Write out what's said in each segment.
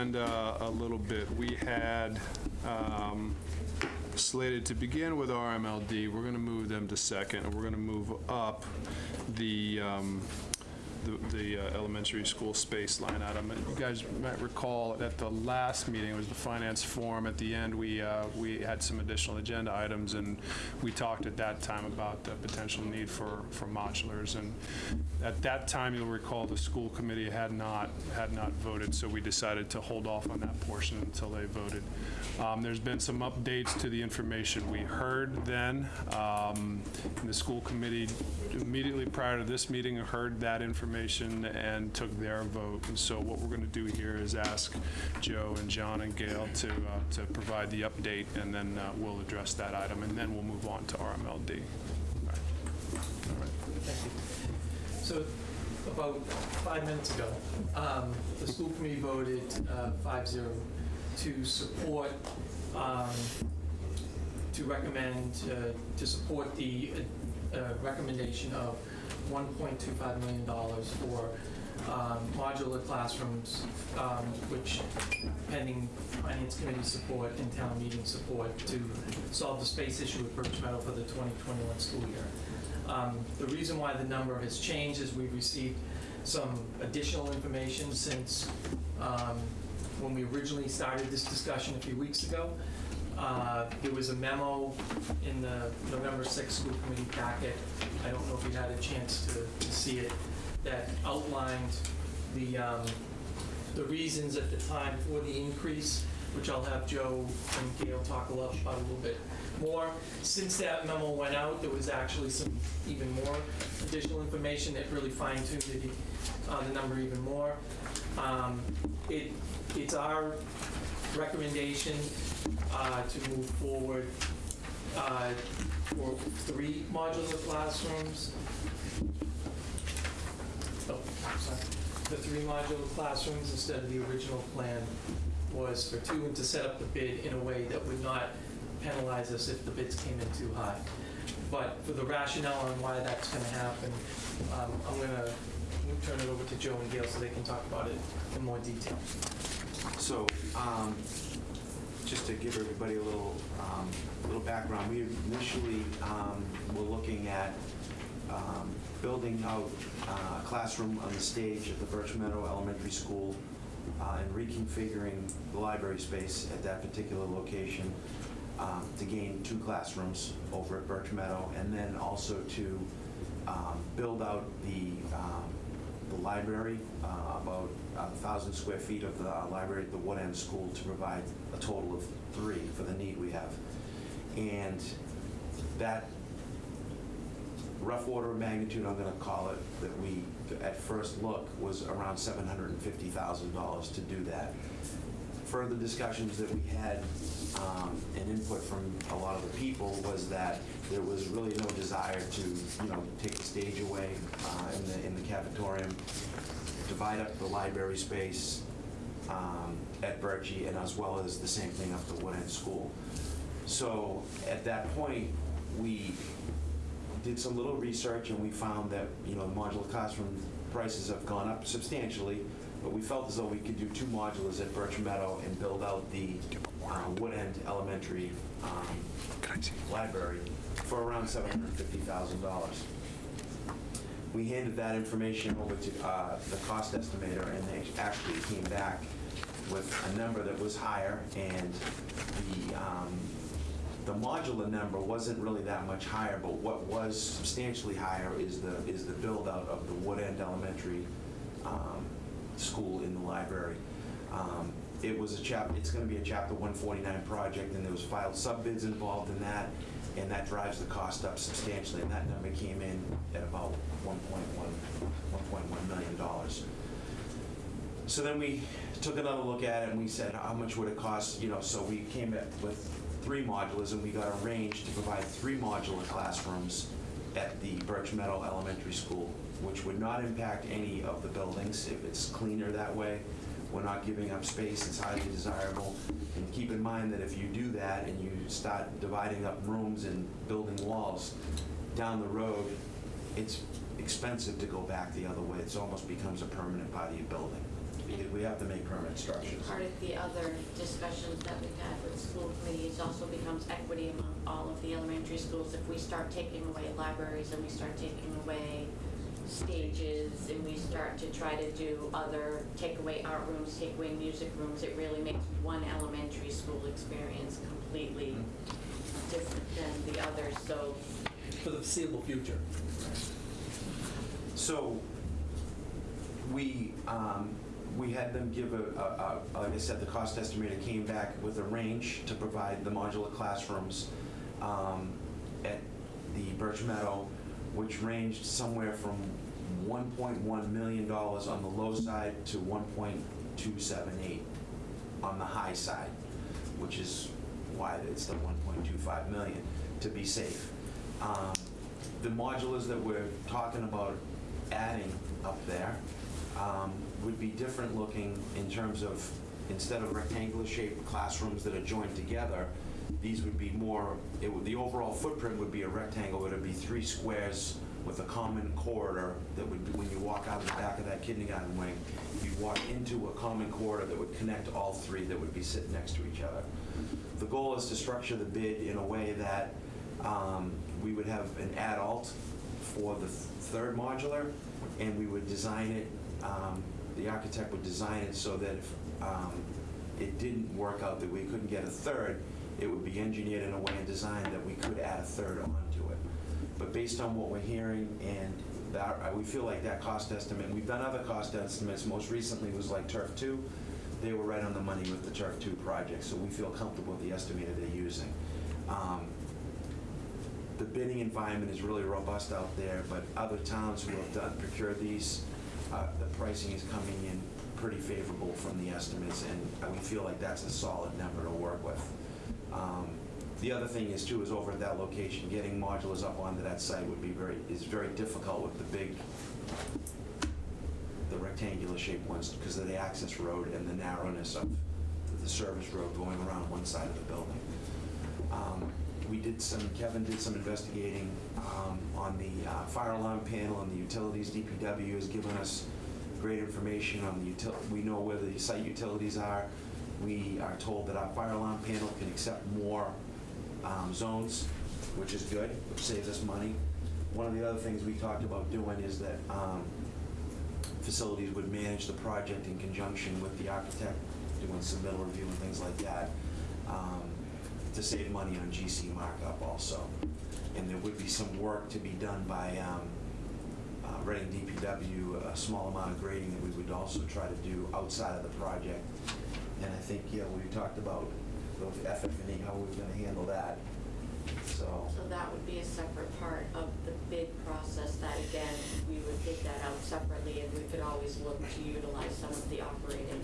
And uh, a little bit, we had um, slated to begin with RMLD. We're going to move them to second, and we're going to move up the, um, the- the uh, elementary school space line item. You guys might recall at the last meeting, it was the finance forum, at the end, we, uh, we had some additional agenda items, and we talked at that time about the potential need for, for modulars. And at that time, you'll recall, the school committee had not, had not voted, so we decided to hold off on that portion until they voted. Um, There's been some updates to the information we heard then. Um, The school committee immediately prior to this meeting heard that information and took their vote. And so what we're going to do here is ask Joe and John and Gail to, uh, to provide the update, and then uh, we'll address that item, and then we'll move on to RMLD. All right. All right. Thank you. So about five minutes ago, um, the school committee voted uh, 5-0 to support, um, to recommend, uh, to support the uh, recommendation of $1.25 million for um, modular classrooms, um, which pending finance committee support and town meeting support to solve the space issue at Birch Meadow for the 2021 school year. Um, The reason why the number has changed is we've received some additional information since um, when we originally started this discussion a few weeks ago. Uh, There was a memo in the November 6th school committee packet, I don't know if you had a chance to to see it, that outlined the, um, the reasons at the time for the increase, which I'll have Joe and Gail talk a about a little bit more. Since that memo went out, there was actually some even more additional information that really fine-tuned the, uh, the number even more. Um, It, it's our recommendation uh, to move forward uh, for three modular classrooms. Oh, sorry. The three modular classrooms instead of the original plan was for two, and to set up the bid in a way that would not penalize us if the bids came in too high. But for the rationale on why that's going to happen, um, I'm going to turn it over to Joe and Gail so they can talk about it in more detail. So, um, just to give everybody a little, um, little background, we initially, um, were looking at, um, building out uh, a classroom on the stage at the Birch Meadow Elementary School, uh, and reconfiguring the library space at that particular location, um, to gain two classrooms over at Birch Meadow, and then also to, um, build out the, um, the library, uh, about a thousand square feet of the library at the Wood End School to provide a total of three for the need we have. And that rough order of magnitude, I'm gonna call it, that we, at first look, was around seven hundred and fifty thousand dollars to do that. Further discussions that we had, um, and input from a lot of the people was that there was really no desire to, you know, take the stage away, uh, in the, in the cafetorium, divide up the library space, um, at Birchie, and as well as the same thing up the Wood End School. So, at that point, we did some little research and we found that, you know, modular classroom prices have gone up substantially, but we felt as though we could do two modulars at Birch Meadow and build out the uh, Wood End Elementary um, library for around $750,000. We handed that information over to uh, the cost estimator and they actually came back with a number that was higher and the, um, the modular number wasn't really that much higher, but what was substantially higher is the, is the build-out of the Wood End Elementary um, School in the library. Um, It was a chap, it's gonna be a chapter one forty-nine project, and there was filed sub-bids involved in that, and that drives the cost up substantially, and that number came in at about one point one, one point one million dollars. So then we took another look at it and we said, how much would it cost, you know, so we came up with three modulars and we got a range to provide three modular classrooms at the Birch Meadow Elementary School, which would not impact any of the buildings if it's cleaner that way. We're not giving up space, it's highly desirable. And keep in mind that if you do that and you start dividing up rooms and building walls, down the road, it's expensive to go back the other way. It almost becomes a permanent part of building. we have to make permanent structures. Part of the other discussions that we've had with school committees also becomes equity among all of the elementary schools. If we start taking away libraries and we start taking away stages and we start to try to do other, take away art rooms, take away music rooms, it really makes one elementary school experience completely different than the others. So For the foreseeable future. So, we, um, we had them give a, a, a- like I said, the cost estimator came back with a range to provide the modular classrooms um, at the Birch Meadow, which ranged somewhere from $1.1 million on the low side to 1.278 on the high side, which is why it's the 1.25 million, to be safe. Um, The modulars that we're talking about adding up there um, would be different looking in terms of, instead of rectangular shaped classrooms that are joined together, these would be more, it would, the overall footprint would be a rectangle, it would be three squares with a common corridor that would, when you walk out of the back of that kindergarten wing, you'd walk into a common corridor that would connect all three that would be sitting next to each other. The goal is to structure the bid in a way that um, we would have an adult for the third modular, and we would design it, um, the architect would design it so that if um, it didn't work out, that we couldn't get a third, it would be engineered in a way and designed that we could add a third it. But based on what we're hearing and that, we feel like that cost estimate, we've done other cost estimates, most recently was like Turf Two. They were right on the money with the Turf Two project, so we feel comfortable with the estimator they're using. Um, The bidding environment is really robust out there, but other towns who have done, procured these, uh, the pricing is coming in pretty favorable from the estimates, and we feel like that's a solid number to work with. Um, The other thing is too, is over at that location, getting modulars up onto that site would be very, is very difficult with the big, the rectangular shaped ones because of the access road and the narrowness of the service road going around one side of the building. Um, We did some, Kevin did some investigating um, on the uh, fire alarm panel and the utilities. DPW has given us great information on the util, we know where the site utilities are. We are told that our fire alarm panel can accept more um, zones, which is good, which saves us money. One of the other things we talked about doing is that um, facilities would manage the project in conjunction with the architect, doing submittal review and things like that, um, to save money on GC markup also. And there would be some work to be done by um, uh, Reading DPW, a small amount of grading that we would also try to do outside of the project. And I think, yeah, we talked about how we were gonna handle that, so. So that would be a separate part of the bid process, that again, we would bid that out separately, and we could always look to utilize some of the operating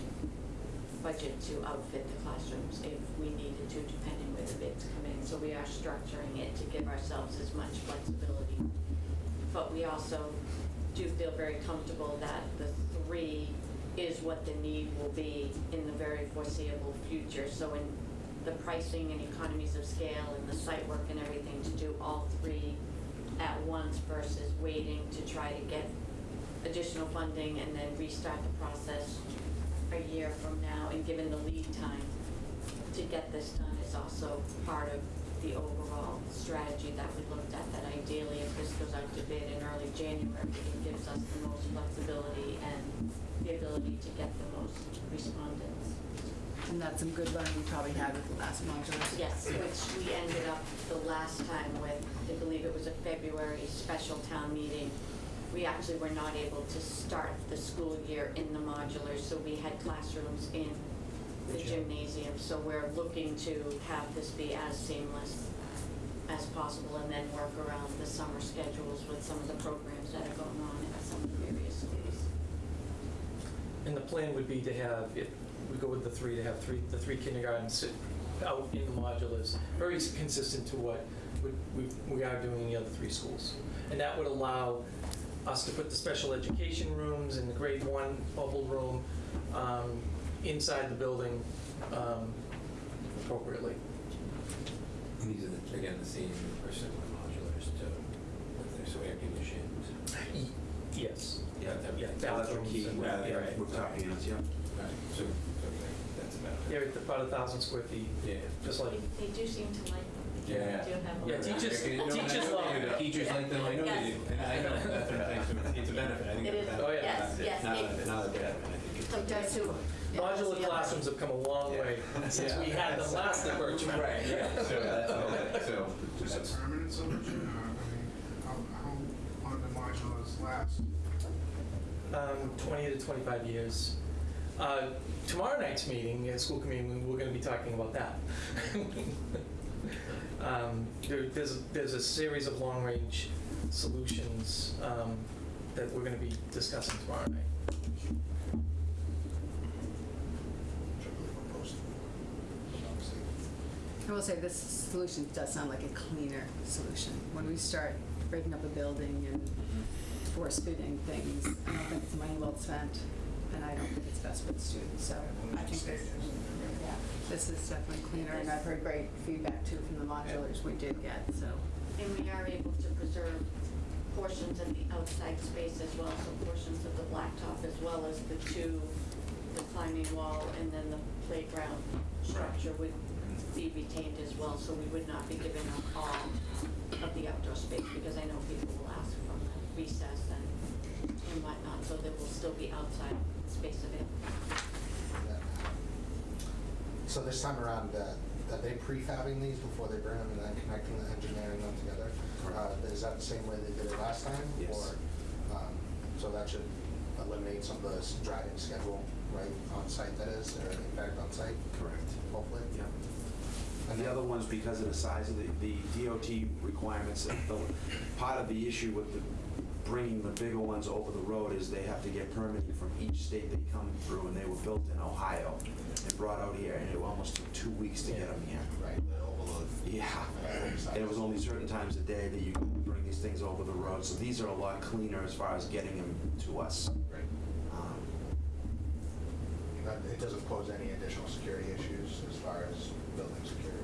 budget to outfit the classrooms if we needed to, depending where the bids come in. So we are structuring it to give ourselves as much flexibility. But we also do feel very comfortable that the three is what the need will be in the very foreseeable future. So in the pricing and economies of scale and the site work and everything to do all three at once versus waiting to try to get additional funding and then restart the process a year from now, and given the lead time to get this done is also part of the overall strategy that we looked at, that ideally if this goes out to bid in early January, it gives us the most flexibility and the ability to get the most respondents. And that's some good learning we probably had with the last modular. Yes, which we ended up the last time with, I believe it was a February special town meeting. We actually were not able to start the school year in the modulars, so we had classrooms in the gymnasium. So we're looking to have this be as seamless as possible and then work around the summer schedules with some of the programs that are going on at some of the various schools. And the plan would be to have, if we go with the three, to have three, the three kindergartens sit out in the modulars, very consistent to what we- we we are doing in the other three schools. And that would allow us to put the special education rooms and the grade one bubble room um, inside the building um, appropriately. And these are, the- again, the same or similar modulars to, if they're so air conditioned. Yes. Yeah, that- Yeah, Electric heat, bathrooms and- rather yeah, than right. rooftop units, yeah. Right, so, so that's about Yeah, it's about a thousand square feet, Yeah. just like, They they do seem to like them. Yeah. They do have a Yeah, lot. teachers- I know teachers they love do. it. Teachers like them, I know they do. And I know, that's what I'm saying, it's a benefit, I think It it's a is. benefit. Oh, yeah. Yes, yes. Not it- a, not a bad, I think it's. Compared to. modular classrooms have come a long way since we had them last at Birchmount. Right, yeah, so that's all, that- so. Is that's- it permanent solution, or, I mean, how, how long the modulars last? Um, 20 to 25 years. Uh, Tomorrow night's meeting, at school committee, we're going to be talking about that. Um, there- There's, there's a series of long-range solutions um, that we're going to be discussing tomorrow night. I will say this solution does sound like a cleaner solution. When we start breaking up a building and force fitting things, I don't think it's money well spent, and I don't think it's best for the students, so I think this, yeah, this is definitely cleaner, and I've heard great feedback too from the modulars we did get, so. And we are able to preserve portions of the outside space as well, so portions of the blacktop as well as the two, the climbing wall and then the playground structure would be retained as well, so we would not be giving up all of the outdoor space, because I know people will ask the recess and, and whatnot, so there will still be outside space available. So this time around, uh, are they prefabbing these before they burn them and then connecting the engineering them together? Uh, Is that the same way they did it last time? Yes. Or, um, So that should eliminate some of the driving schedule, right, on site that is, or in fact on site, Correct. hopefully? Yeah. And the other ones, because of the size of the, the DOT requirements, the, part of the issue with the, bringing the bigger ones over the road is they have to get permitting from each state they come through, and they were built in Ohio and brought out here, and it almost took two weeks to get them here. Right, the overload. Yeah. And it was only certain times a day that you could bring these things over the road, so these are a lot cleaner as far as getting them to us. Right. Um, But It doesn't pose any additional security issues as far as building security?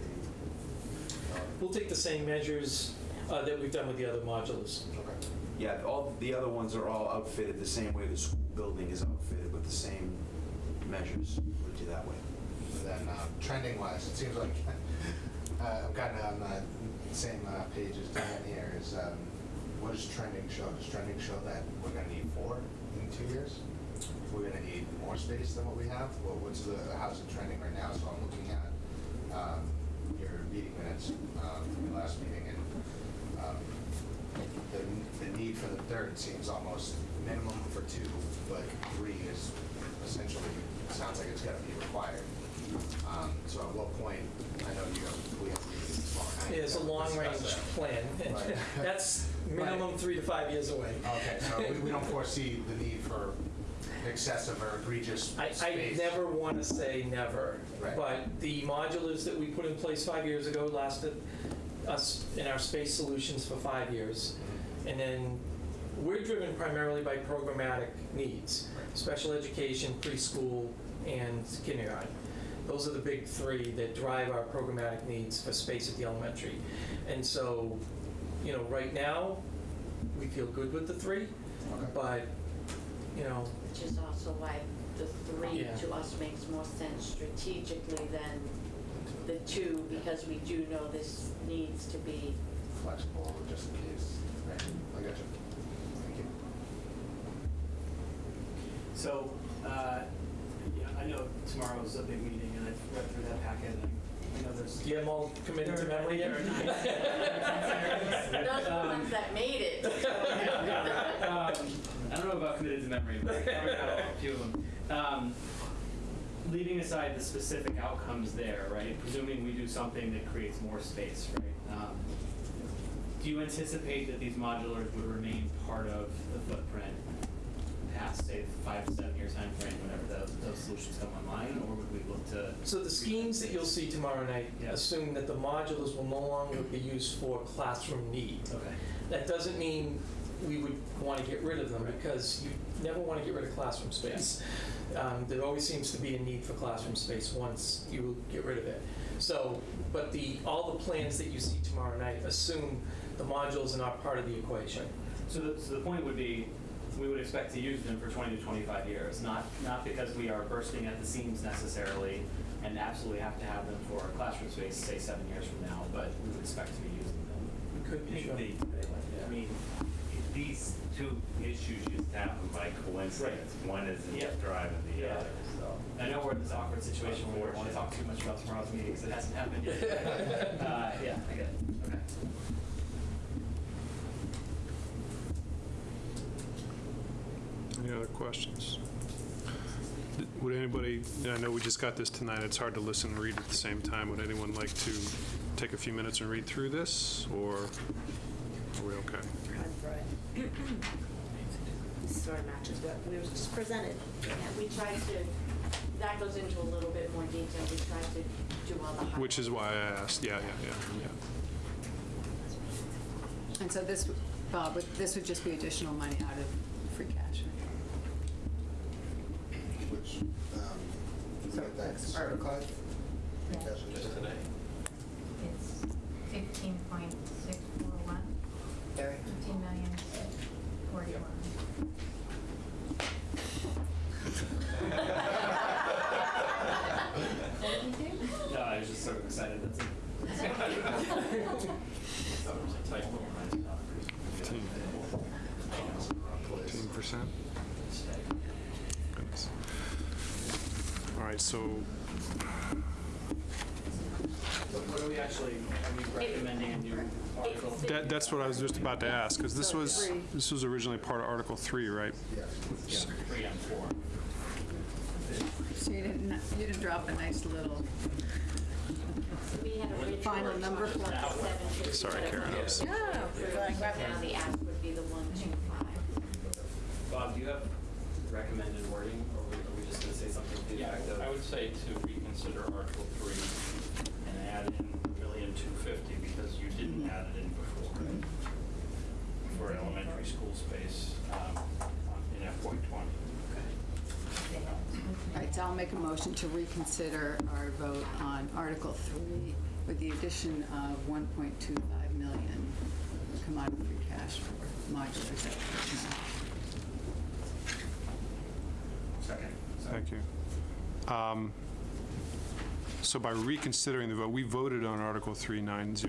We'll take the same measures uh, that we've done with the other modulars. Okay. Yeah, all, the other ones are all outfitted the same way the school building is outfitted with the same measures, put do that way. And then uh, trending wise, it seems like uh, I'm kind of on the same uh, page as Dan here. Is um, what does trending show? Does trending show that we're going to need four in two years? We're going to need more space than what we have. Well, what's the how's it trending right now? So I'm looking at um, your meeting minutes um, from your last meeting, and the, the need for the third seems almost minimum for two, but three is essentially sounds like it's got to be required. Um, so at what point, I know you have, we have meetings tomorrow night. It's a long-range discuss plan, and Right. that's minimum three to five years away. Okay, so we, we don't foresee the need for excessive or egregious I, I never want to say never, Right. but the modulars that we put in place five years ago lasted us in our space solutions for five years. And then we're driven primarily by programmatic needs, special education, preschool, and kindergarten. Those are the big three that drive our programmatic needs for space at the elementary. And so, you know, right now, we feel good with the three, Okay. but, you know, Which is also why the three Yeah. to us makes more sense strategically than the two, because we do know this needs to be Flexible, just in case. Right, I got you. Thank you. So, uh, yeah, I know tomorrow's a big meeting, and I've read through that packet, and I know there's. do you have them all committed to memory there yet? Those are the Um, ones that made it. um, I don't know about committed to memory, but I covered got a few of them. Um, leaving aside the specific outcomes there, right? Presuming we do something that creates more space, right? Um, do you anticipate that these modulars would remain part of the footprint past, say, five to seven year time frame, whenever those, those solutions come online, or would we look to? So the schemes that you'll see tomorrow night Yeah. assume that the modulars will no longer be used for classroom need. Okay. That doesn't mean we would want to get rid of them, Right. because you never want to get rid of classroom space. Um, There always seems to be a need for classroom space once you get rid of it. So, but the, all the plans that you see tomorrow night assume the modules are not part of the equation. So the, so the point would be, we would expect to use them for 20 to 25 years, not, not because we are bursting at the seams necessarily and absolutely have to have them for classroom space, say, seven years from now, but we would expect to be using them. We could, The- sure. the- I mean, these two issues just happened by coincidence. One is in Yeah. driving the Yeah. other, so. I know we're in this awkward situation where we don't want to talk too much about tomorrow's meeting because it hasn't happened yet. Uh, Yeah, I get it. Okay. Any other questions? Would anybody, I know we just got this tonight, it's hard to listen and read at the same time. Would anyone like to take a few minutes and read through this, or are we okay? Sort of matches what uh, we were just presented. Yeah, we tried to, that goes into a little bit more detail. We tried to do all the. Which is why I asked, yeah, yeah, yeah, yeah. And so this, Bob, would- this would just be additional money out of free cash, right? Which, um, did we So get that that's our- certified? I think Yeah. that's what it is. It's fifteen point six four one, Very. fifteen million six forty-one. What did you do? No, I was just sort of excited, that's it. Fifteen. Fifteen percent? Goodness. All right, so, What are we actually, are we recommending a new article? that, that's what I was just about to ask, because this was, this was originally part of Article Three, right? Yeah, Three and four. So you didn't, you didn't drop a nice little, We had originally. Final number? seven fifty, Sorry, Karen, I was- Now the ask would be the one two five. Bob, do you have recommended wording, or are we- are we just going to say something to the Yeah, effect of? I would say to reconsider Article 3 and add in a million two fifty because you didn't add it in before for elementary school space um, in FY '20. all right, so I'll make a motion to reconsider our vote on Article 3 with the addition of 1.25 million commodity free cash for modular separation. Second. Thank you. Um, So by reconsidering the vote, we voted on Article 390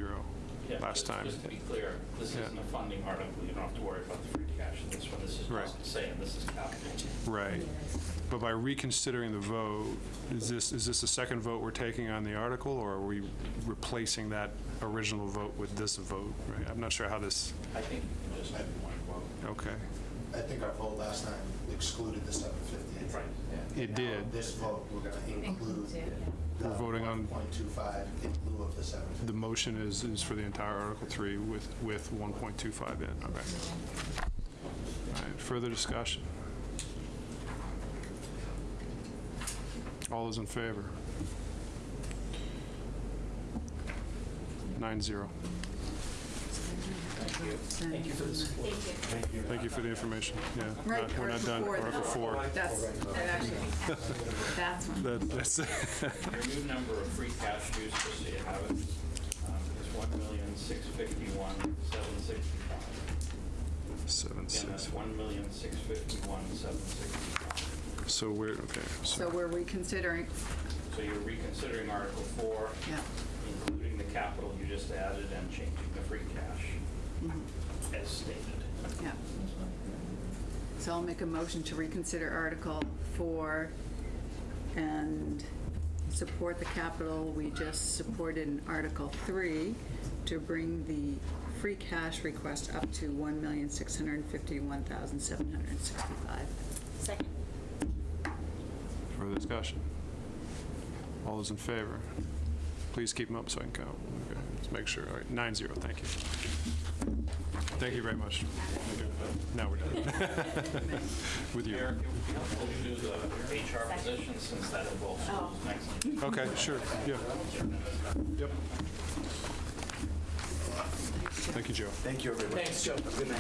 Yeah, last just- time. Just to be clear, this Yeah. isn't a funding article, you don't have to worry about the free cash in this one. This is Right. just saying this is capital. Right. But by reconsidering the vote, is this, is this the second vote we're taking on the article, or are we replacing that original vote with this vote? Right, I'm not sure how this, I think you can just have one vote. okay. I think our vote last time excluded the seven fifty. Right. It did. This vote, we're gonna include yeah. the We're voting on- one point two five in lieu of the seven fifty. The motion is, is for the entire Article 3 with, with 1.25 in, okay. All right, further discussion? All those in favor? Nine zero. Thank you for the support. Thank you. Thank you for the information, yeah. Right, not- We're not done, Article Article four. 4. That's, that actually, that's one. That- That's, Your new number of free cash use, just so you have it, um, is one million, six fifty-one, seven sixty-five. seven, Again, six. that's one million, six fifty-one, seven sixty-five. So we're, okay, So so, we're reconsidering, So you're reconsidering Article Four, yeah. including the capital you just added and changing the free cash mhm, as stated. Yeah. So I'll make a motion to reconsider Article 4 and support the capital we just supported in Article 3 to bring the free cash request up to 1,651,765. Second. further discussion? All those in favor? Please keep them up so I can count. Okay, let's make sure. All right, nine zero, thank you. Thank you very much. Now we're done. With you. Eric, it would be helpful to do the HR position since that involves schools next. Okay, sure, yeah. Yep. Thank you, Joe. Thank you, everybody. Thanks, Joe. Good night.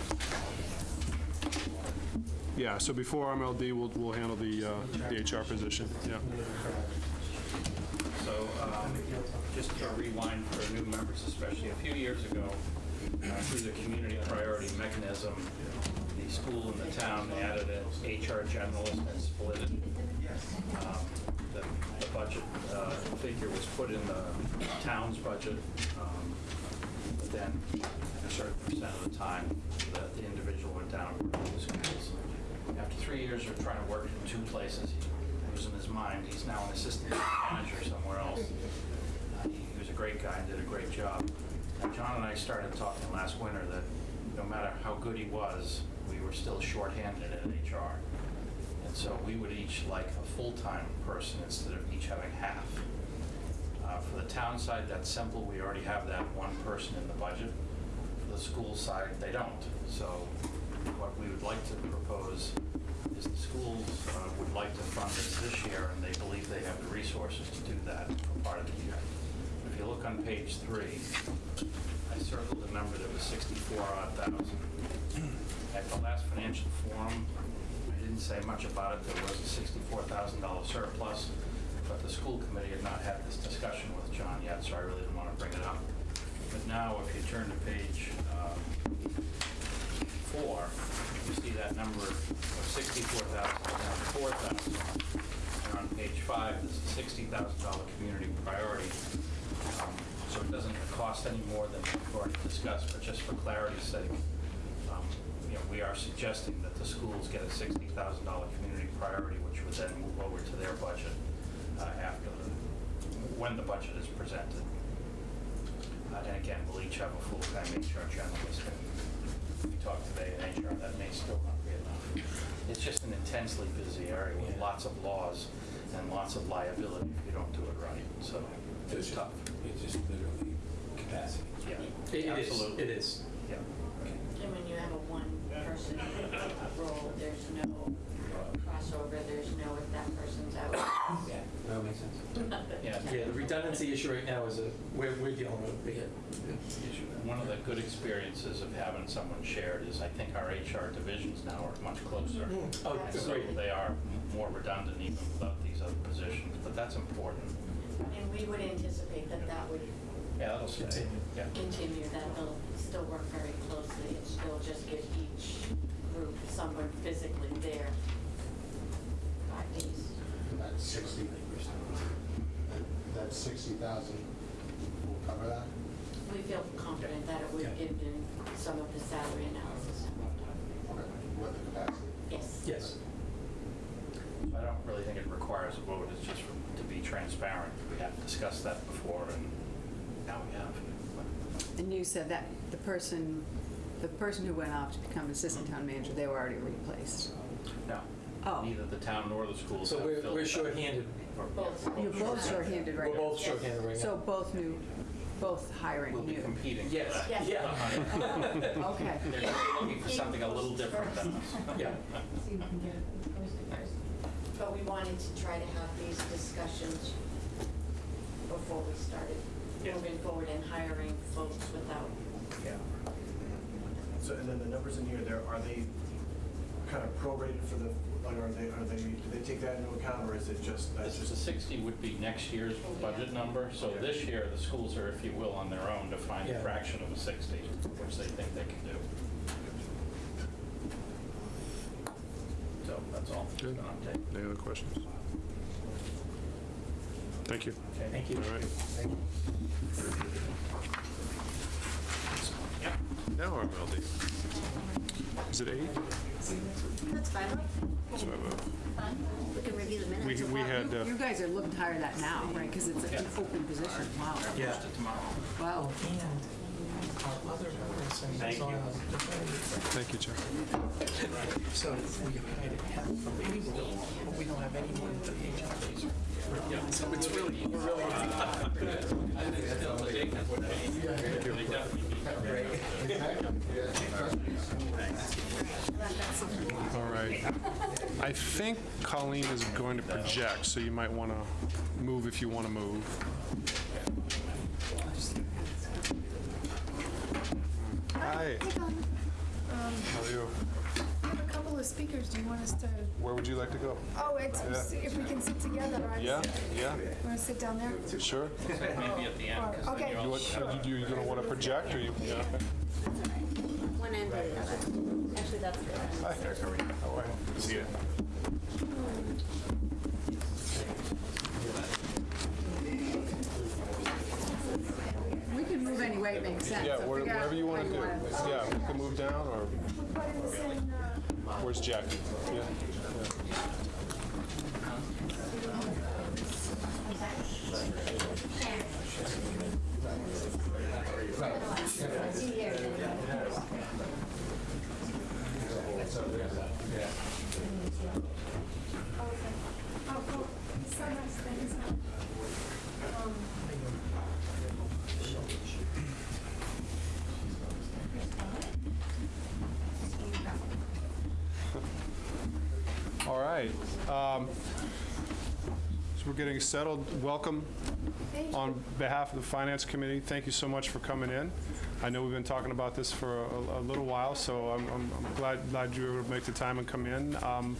Yeah, so before RMLD, we'll, we'll handle the, uh, the HR position, yeah. So, um, just to rewind for new members especially, a few years ago, uh, through the community priority mechanism, the school and the town added an HR generalist and split it. Um, The the budget uh, figure was put in the town's budget, um, but then a certain percent of the time, the the individual went down the schools. After three years of trying to work in two places, he was in his mind, he's now an assistant manager somewhere else. Uh, He he was a great guy and did a great job. John and I started talking last winter that no matter how good he was, we were still shorthanded at HR. And so we would each like a full-time person instead of each having half. Uh, For the town side, that's simple, we already have that one person in the budget. For the school side, they don't. So what we would like to propose is the schools uh, would like to fund this this year, and they believe they have the resources to do that for part of the year. You look on page three, I circled a number that was 64 odd thousand. At the last financial forum, I didn't say much about it, there was a $64,000 surplus, but the school committee had not had this discussion with John yet, so I really didn't want to bring it up. But now, if you turn to page um, four, you see that number of 64,000 down to 4,000. And on page five, there's a $60,000 community priority. Um, So it doesn't cost any more than we've already discussed, but just for clarity's sake, um, you know, we are suggesting that the schools get a $60,000 community priority, which would then move over to their budget uh, after, the when the budget is presented. Uh, And again, we'll each have a full-time HR generalist. We talked today in HR, that may still not be enough. It's just an intensely busy area with lots of laws and lots of liability if you don't do it right, so it's tough. It's just literally capacity. Yeah, It is, absolutely. it is. Yeah. And when you have a one-person role, there's no crossover, there's no if that person's out. Yeah, that makes sense. Yeah. Yeah, the redundancy issue right now is a, we're, we're dealing with a big issue. One of the good experiences of having someone shared is I think our HR divisions now are much closer. Oh, That's So great. they are more redundant even without these other positions, but that's important. And we would anticipate that that would Yeah, that'll stay. Continue. Yeah. continue, that they'll still work very closely, and still just give each group someone physically there five days. That's sixty, that- that's sixty thousand, will cover that? We feel confident that it would Yeah. give them some of the salary analysis. Okay, with the capacity. Yes. Yes. I don't really think it requires a vote, it's just for- to be transparent. We have discussed that before, and now we have. And you said that the person, the person who went off to become assistant town manager, they were already replaced. No, Oh. neither the town nor the schools So have we're, filled we're that. shorthanded. Or- Both. yeah, You're both shorthanded right We're now. both shorthanded right now. So both new, both hiring We'll be new. competing for Yes, that. Yes. yeah. Okay. They're looking for something a little different than us. Yeah. But we wanted to try to have these discussions before we started Yeah. moving forward and hiring folks without Yeah. So, and then the numbers in here, there, are they kind of prorated for the, like, are they, are they, do they take that into account, or is it just, that's This- The just? 60 would be next year's oh, budget number, so this year, the schools are, if you will, on their own to find a Yeah. fraction of a 60, which they think they can do. So, that's all. Good. An update. Any other questions? Thank you. Okay. Thank you. All right. Thank Yep. Now RMLD. Is it eight? That's fine. So, uh, We can review the We, minutes. we had, uh, You guys are looking to hire that now, right? Because it's an open position. Wow. Yeah. Post it tomorrow. Wow. Our other person Thank is on you. a different- thank you, Chuck. So we hired half from payroll, but we don't have any money for the HR. So it's really, we're really. They definitely need All right. I think Colleen is going to project, so you might want to move if you want to move. Hi, Um, how are you? I have a couple of speakers. Do you want us to? Where would you like to go? Oh, it's, Yeah. if we can sit together, right? Yeah, yeah, Want to sit down there? sure. Maybe at the end, because Okay. you You all want, you, you gonna want to project, or you? yeah, okay. One end or the other. Actually, that's good. Hi. How are you? Good to see you. We can move any way it makes sense. Yeah, so where- figure wherever you want to do. wanna- Yeah, we can move down, or where's Jackie? Yeah. yeah. Oh, cool. So nice, thanks. Um, All right. Um, So we're getting settled. Welcome on behalf of the Finance Committee. Thank you so much for coming in. I know we've been talking about this for a a little while, so I'm I'm- I'm glad glad you were able to make the time and come in. Um,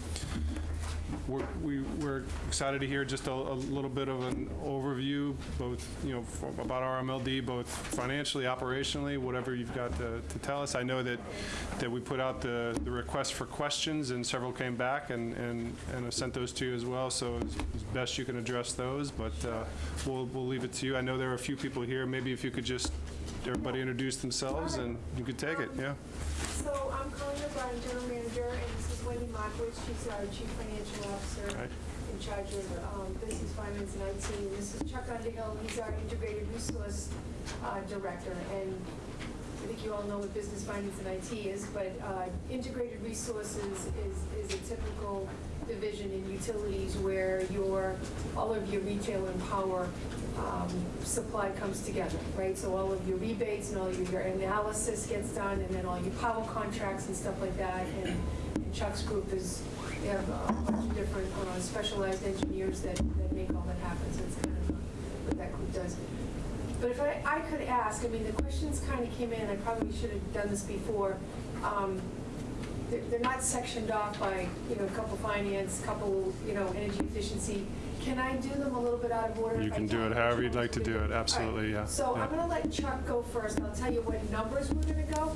We're we- we're excited to hear just a a little bit of an overview, both, you know, about RMLD, both financially, operationally, whatever you've got to to tell us. I know that that we put out the the request for questions, and several came back, and and and I sent those to you as well, so as as best you can address those, but uh, we'll we'll leave it to you. I know there are a few people here. Maybe if you could just, everybody introduce themselves, and you could take it, yeah? So I'm Colleen O'Brien, General Manager, and this is Wendy Markiewicz, she's our Chief Financial Officer Right. in charge of um, Business Finance and IT. And this is Chuck Underhill, he's our Integrated Resource uh, Director. And I think you all know what Business Finance and IT is, but uh, Integrated Resources is, is a typical division in utilities where your, all of your retail and power um, supply comes together, right? So all of your rebates and all of your analysis gets done, and then all your power contracts and stuff like that. And and Chuck's group is, they have a bunch of different uh, specialized engineers that, that make all that happen, so it's kind of what that group does. But if I, I could ask, I mean, the questions kind of came in, I probably should have done this before. Um, They're, they're not sectioned off by, you know, couple finance, couple, you know, energy efficiency. Can I do them a little bit out of order? You if I can do it however you'd like to do it, absolutely, yeah. So yeah. I'm gonna let Chuck go first, I'll tell you what numbers we're gonna go.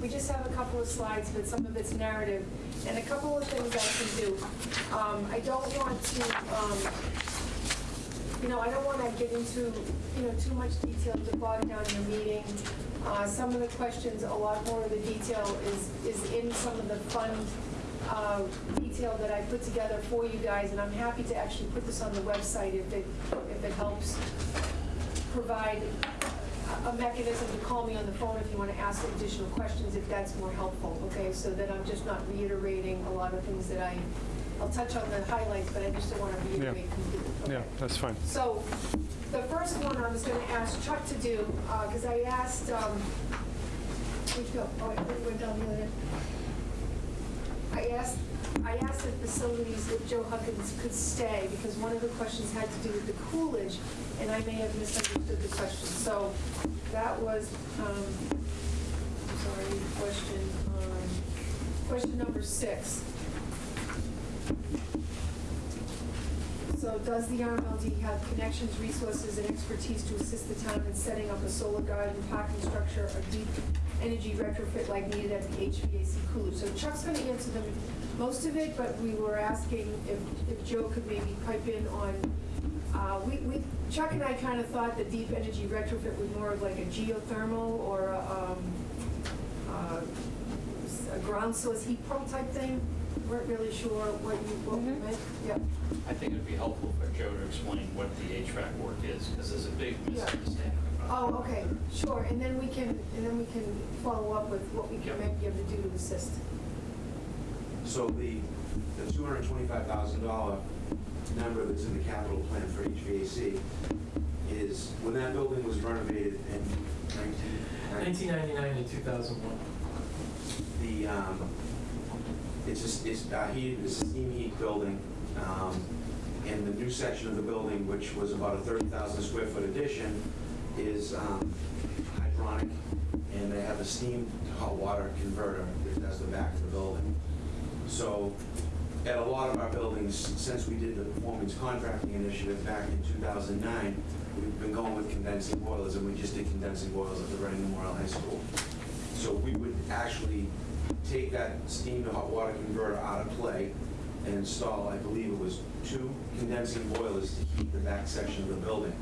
We just have a couple of slides, but some of it's narrative, and a couple of things I can do. Um, I don't want to, um, you know, I don't wanna get into, you know, too much detail to bog down your meeting. Uh, some of the questions, a lot more of the detail is, is in some of the fund, uh, detail that I put together for you guys, and I'm happy to actually put this on the website if it, if it helps provide a- mechanism to call me on the phone if you want to ask additional questions, if that's more helpful, okay? So that I'm just not reiterating a lot of things that I, I'll touch on the highlights, but I just don't want to reiterate completely. Yeah, okay? that's fine. So the first one I was going to ask Chuck to do, because I asked, um, where'd you go? Oh, we went down the other. I asked, I asked the facilities if Joe Huggins could stay, because one of the questions had to do with the Coolidge, and I may have misunderstood the question. So that was, um, sorry, question, um, question number six. So does the RMLD have connections, resources, and expertise to assist the town in setting up a solar garden, parking structure, or deep energy retrofit like needed at the HVAC cooler. So Chuck's gonna answer them, most of it, but we were asking if, if Joe could maybe pipe in on, uh, we, we, Chuck and I kind of thought the deep energy retrofit was more of like a geothermal or a, um, uh, a ground source heat pump type thing. Weren't really sure what you, what we meant. Yep. I think it'd be helpful for Joe to explain what the HVAC work is, because there's a big misunderstanding about it. Oh, okay, sure, and then we can, and then we can follow up with what we can might be able to do to assist. So the, the two hundred and twenty-five thousand dollar number that's in the capital plan for HVAC is, when that building was renovated in nineteen... 1999 and 2001. The, um, it's a, it's a heat, it's a steam heat building, um, and the new section of the building, which was about a thirty thousand square foot addition, is, um, hydronic, and they have a steam to hot water converter that does the back of the building. So, at a lot of our buildings, since we did the performance contracting initiative back in two thousand nine, we've been going with condensing boilers, and we just did condensing boilers at the Reading Memorial High School. So we would actually take that steam to hot water converter out of play and install, I believe it was two condensing boilers to heat the back section of the building,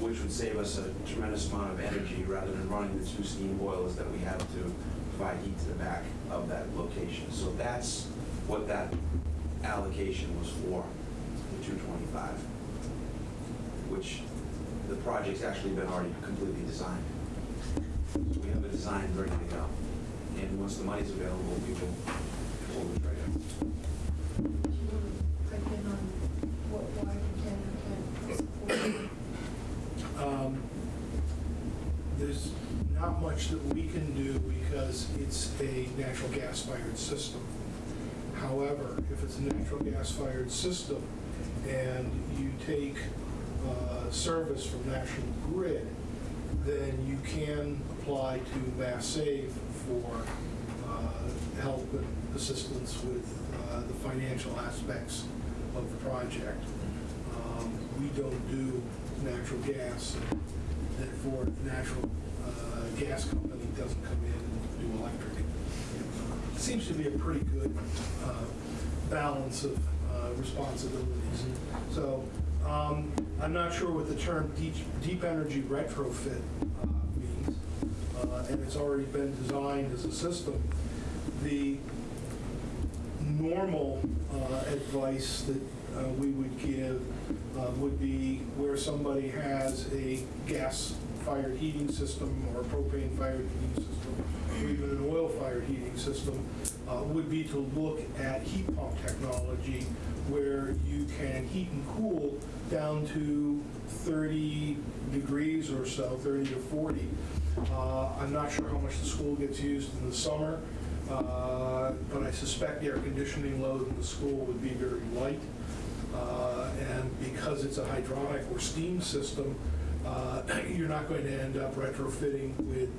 which would save us a tremendous amount of energy rather than running the two steam boilers that we have to provide heat to the back of that location. So that's what that allocation was for, the 225, which the project's actually been already completely designed. So we have a design ready to go. And once the money's available, we will pull the trigger. Do you want to pipe in on what, why we can and can't support? Um, There's not much that we can do because it's a natural gas-fired system. However, if it's a natural gas-fired system and you take uh, service from National Grid, then you can apply to Mass Save for uh, help and assistance with uh, the financial aspects of the project. Um, We don't do natural gas, therefore, natural gas company doesn't come in and do electric. Uh, Seems to be a pretty good uh, balance of uh, responsibilities. So um, I'm not sure what the term deep deep energy retrofit uh, means, uh, and it's already been designed as a system. The normal uh, advice that uh, we would give would be where somebody has a gas-fired heating system or a propane-fired heating system, or even an oil-fired heating system, uh, would be to look at heat pump technology where you can heat and cool down to 30 degrees or so, 30 to 40. Uh, I'm not sure how much the school gets used in the summer, uh, but I suspect the air conditioning load in the school would be very light. Uh, And because it's a hydronic or steam system, uh, you're not going to end up retrofitting with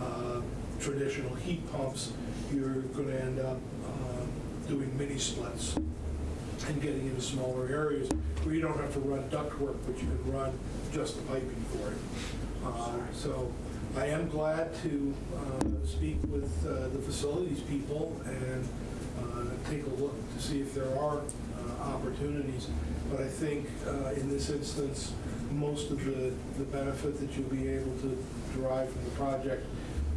uh, traditional heat pumps. You're going to end up um, doing mini splits and getting into smaller areas where you don't have to run ductwork, but you can run just the piping for it. Uh, So I am glad to uh, speak with uh, the facilities people and uh, take a look to see if there are uh, opportunities. But I think uh, in this instance, most of the, the benefit that you'll be able to derive from the project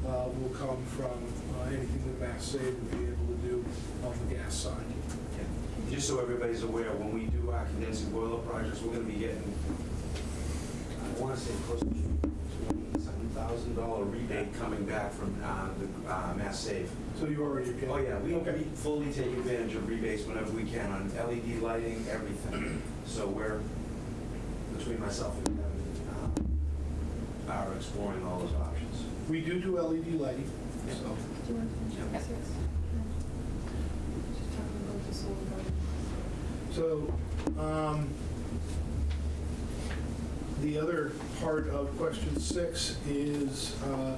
uh, will come from uh, anything that Mass Save will be able to do on the gas side. Yeah. Just so everybody's aware, when we do our condensing boiler projects, we're gonna be getting, I wanna say close to thousand dollar rebate coming back from uh, the uh, Mass Save. So you already get. Oh, yeah, we Okay. we fully take advantage of rebates whenever we can on LED lighting, everything. So we're, between myself and Kevin, uh, are exploring all those options. We do do LED lighting, so. Do you want to finish Yeah. this? Just talking about the solar garden. So, um, the other part of question six is, uh,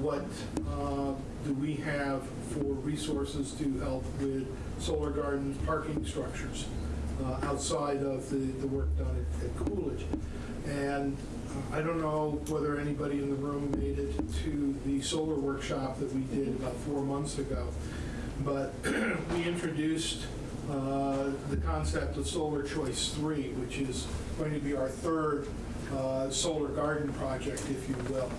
what, uh, do we have for resources to help with solar gardens, parking structures, uh, outside of the, the work done at, at Coolidge? And uh, I don't know whether anybody in the room made it to the solar workshop that we did about four months ago, but we introduced uh, the concept of Solar Choice 3, which is going to be our third uh, solar garden project, if you will.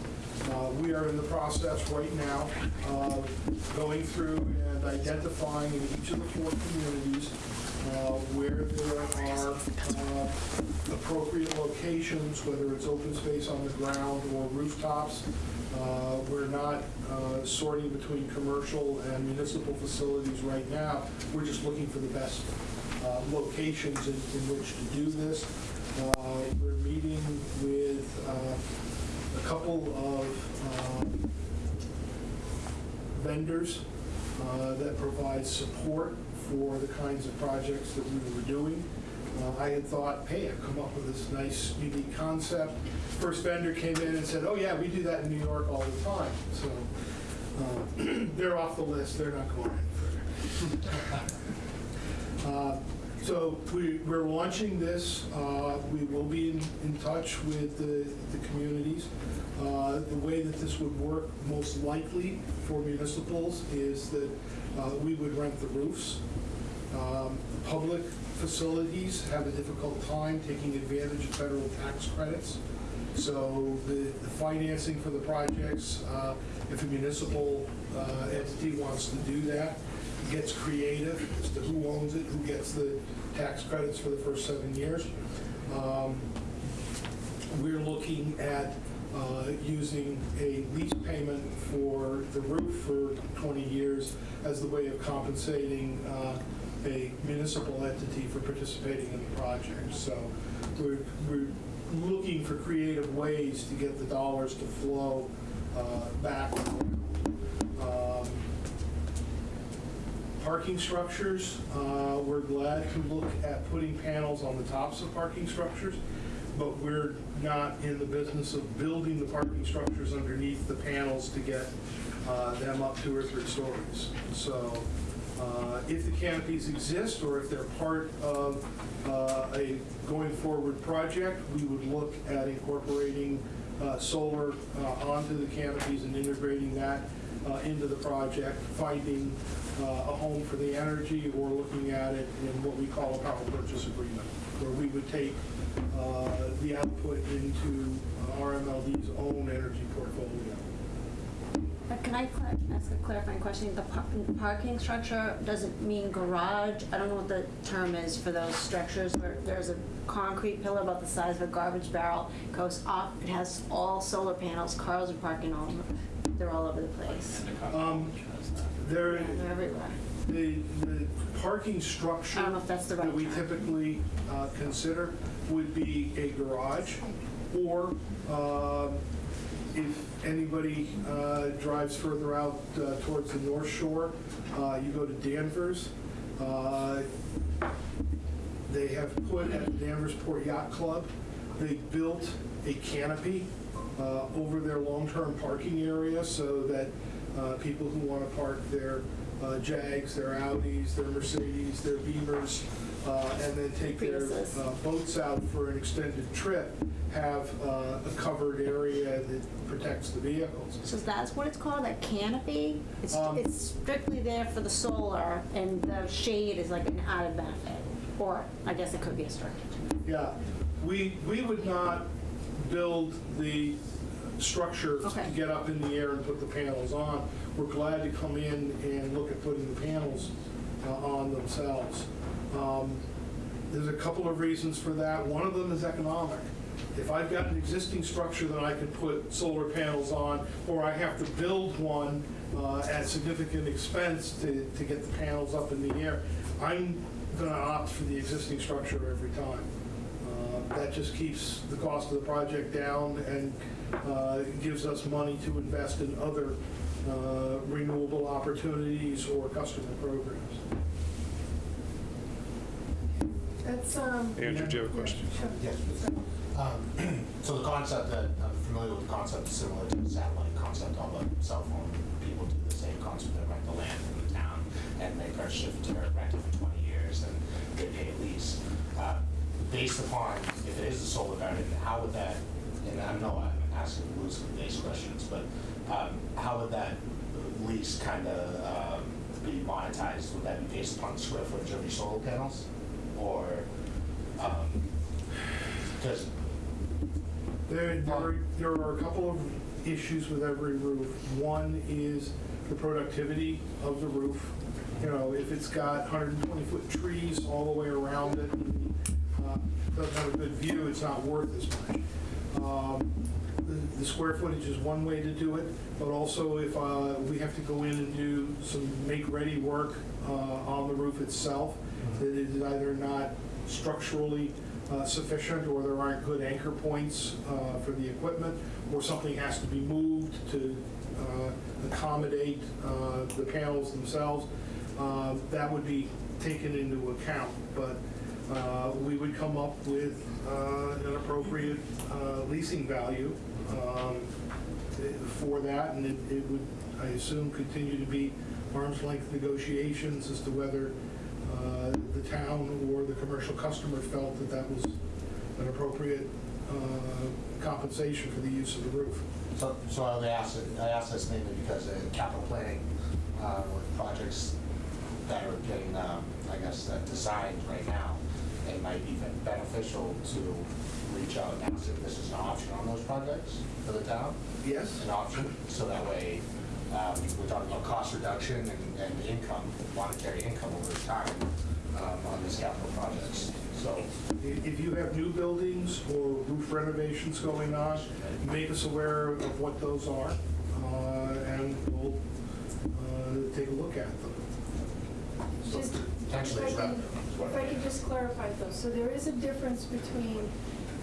Uh, We are in the process right now of going through and identifying in each of the four communities where there are uh, appropriate locations, whether it's open space on the ground or rooftops. Uh, We're not uh, sorting between commercial and municipal facilities right now. We're just looking for the best uh, locations in in which to do this. Uh, We're meeting with uh, a couple of vendors uh, that provide support for the kinds of projects that we were doing. Uh, I had thought, hey, I've come up with this nice, unique concept. First vendor came in and said, oh, yeah, we do that in New York all the time. So uh, they're off the list, they're not going further. Uh, So we, we're launching this. Uh, We will be in, in touch with the, the communities. Uh, The way that this would work most likely for municipals is that uh, we would rent the roofs. Um, Public facilities have a difficult time taking advantage of federal tax credits. So the, the financing for the projects, uh, if a municipal uh, entity wants to do that, gets creative as to who owns it, who gets the tax credits for the first seven years. Um, We're looking at uh, using a lease payment for the roof for 20 years as the way of compensating uh, a municipal entity for participating in the project. So we're, we're looking for creative ways to get the dollars to flow uh, back. Um, Parking structures, uh, we're glad to look at putting panels on the tops of parking structures, but we're not in the business of building the parking structures underneath the panels to get uh, them up two or three stories. So uh, if the canopies exist, or if they're part of uh, a going forward project, we would look at incorporating uh, solar uh, onto the canopies and integrating that uh, into the project, finding a home for the energy, or looking at it in what we call a power purchase agreement, where we would take uh, the output into uh, RMLD's own energy portfolio. But can I ask a clarifying question? The par- parking structure doesn't mean garage? I don't know what the term is for those structures where there's a concrete pillar about the size of a garbage barrel, goes up, it has all solar panels, cars are parking all, they're all over the place. Um, There, Yeah, They're everywhere. the, the parking structure I don't know if that's the right that we term. typically uh, consider would be a garage, or um, if anybody uh, drives further out uh, towards the North Shore, uh, you go to Danvers. uh, They have put at the Danversport Yacht Club, they built a canopy uh, over their long-term parking area so that uh, people who want to park their uh, Jags, their Audis, their Mercedes, their Beamers, uh, and then take their Priuses. uh, boats out for an extended trip, have uh, a covered area that protects the vehicles. So that's what it's called, a canopy? It's, Um, it's strictly there for the solar and the shade is like an added benefit? Or I guess it could be a structure. Yeah, we, we would not build the structure to Okay. get up in the air and put the panels on. We're glad to come in and look at putting the panels uh, on themselves. Um, There's a couple of reasons for that. One of them is economic. If I've got an existing structure that I can put solar panels on, or I have to build one uh, at significant expense to, to get the panels up in the air, I'm going to opt for the existing structure every time. Uh, That just keeps the cost of the project down and uh, gives us money to invest in other uh, renewable opportunities or customer programs. That's, um. Andrew, do you have a question? Sure. Yes, please. Um, So the concept that, I'm familiar with the concept is similar to the satellite concept, all the cell phone people do the same concept, they rent the land from the town, and they purchase it to rent it for 20 years, and they pay a lease. Uh, Based upon, if it is a solar garden, how would that, and I know I'm asking loosely-based questions, but um, how would that lease kind of be monetized? Would that be based upon the square footage of your solar panels? Or, because There, there are- there are a couple of issues with every roof. One is the productivity of the roof. You know, if it's got 120-foot trees all the way around it, uh, doesn't have a good view, it's not worth as much. Um, the- square footage is one way to do it, but also if uh, we have to go in and do some make-ready work uh, on the roof itself, that it is either not structurally uh, sufficient, or there aren't good anchor points uh, for the equipment, or something has to be moved to uh, accommodate uh, the panels themselves, uh, that would be taken into account. But uh, we would come up with uh, an appropriate uh, leasing value um, for that, and it it would, I assume, continue to be arm's length negotiations as to whether uh, the town or the commercial customer felt that that was an appropriate uh, compensation for the use of the roof. So, so I asked, it- I this mainly because in capital planning, uh, with projects that are getting, um, I guess, designed right now, it might be ben- beneficial to reach out and ask if this is an option on those projects for the town. Yes? An option, so that way, um, we're talking about cost reduction and, and income, monetary income over time, um, on these capital projects. So, If you have new buildings or roof renovations going on, make us aware of what those are, uh, and we'll uh, take a look at them. Just, if I it's can, if I can just clarify though, so there is a difference between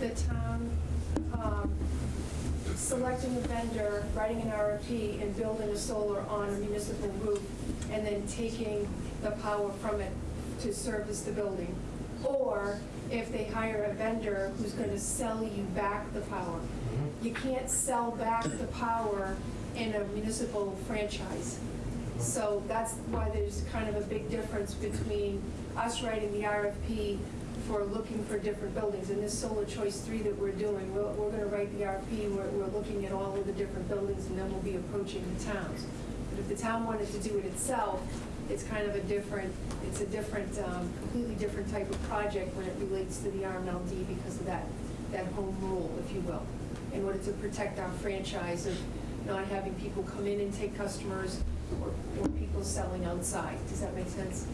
the town, um, selecting a vendor, writing an RFP, and building a solar on a municipal roof, and then taking the power from it to service the building. Or if they hire a vendor who's gonna sell you back the power. You can't sell back the power in a municipal franchise. So that's why there's kind of a big difference between us writing the RFP for looking for different buildings. And this Solar Choice 3 that we're doing, we're, we're gonna write the RP, we're, we're looking at all of the different buildings, and then we'll be approaching the towns. But if the town wanted to do it itself, it's kind of a different, it's a different, um, completely different type of project when it relates to the RMLD because of that, that home rule, if you will, in order to protect our franchise of not having people come in and take customers or, or people selling outside. Does that make sense?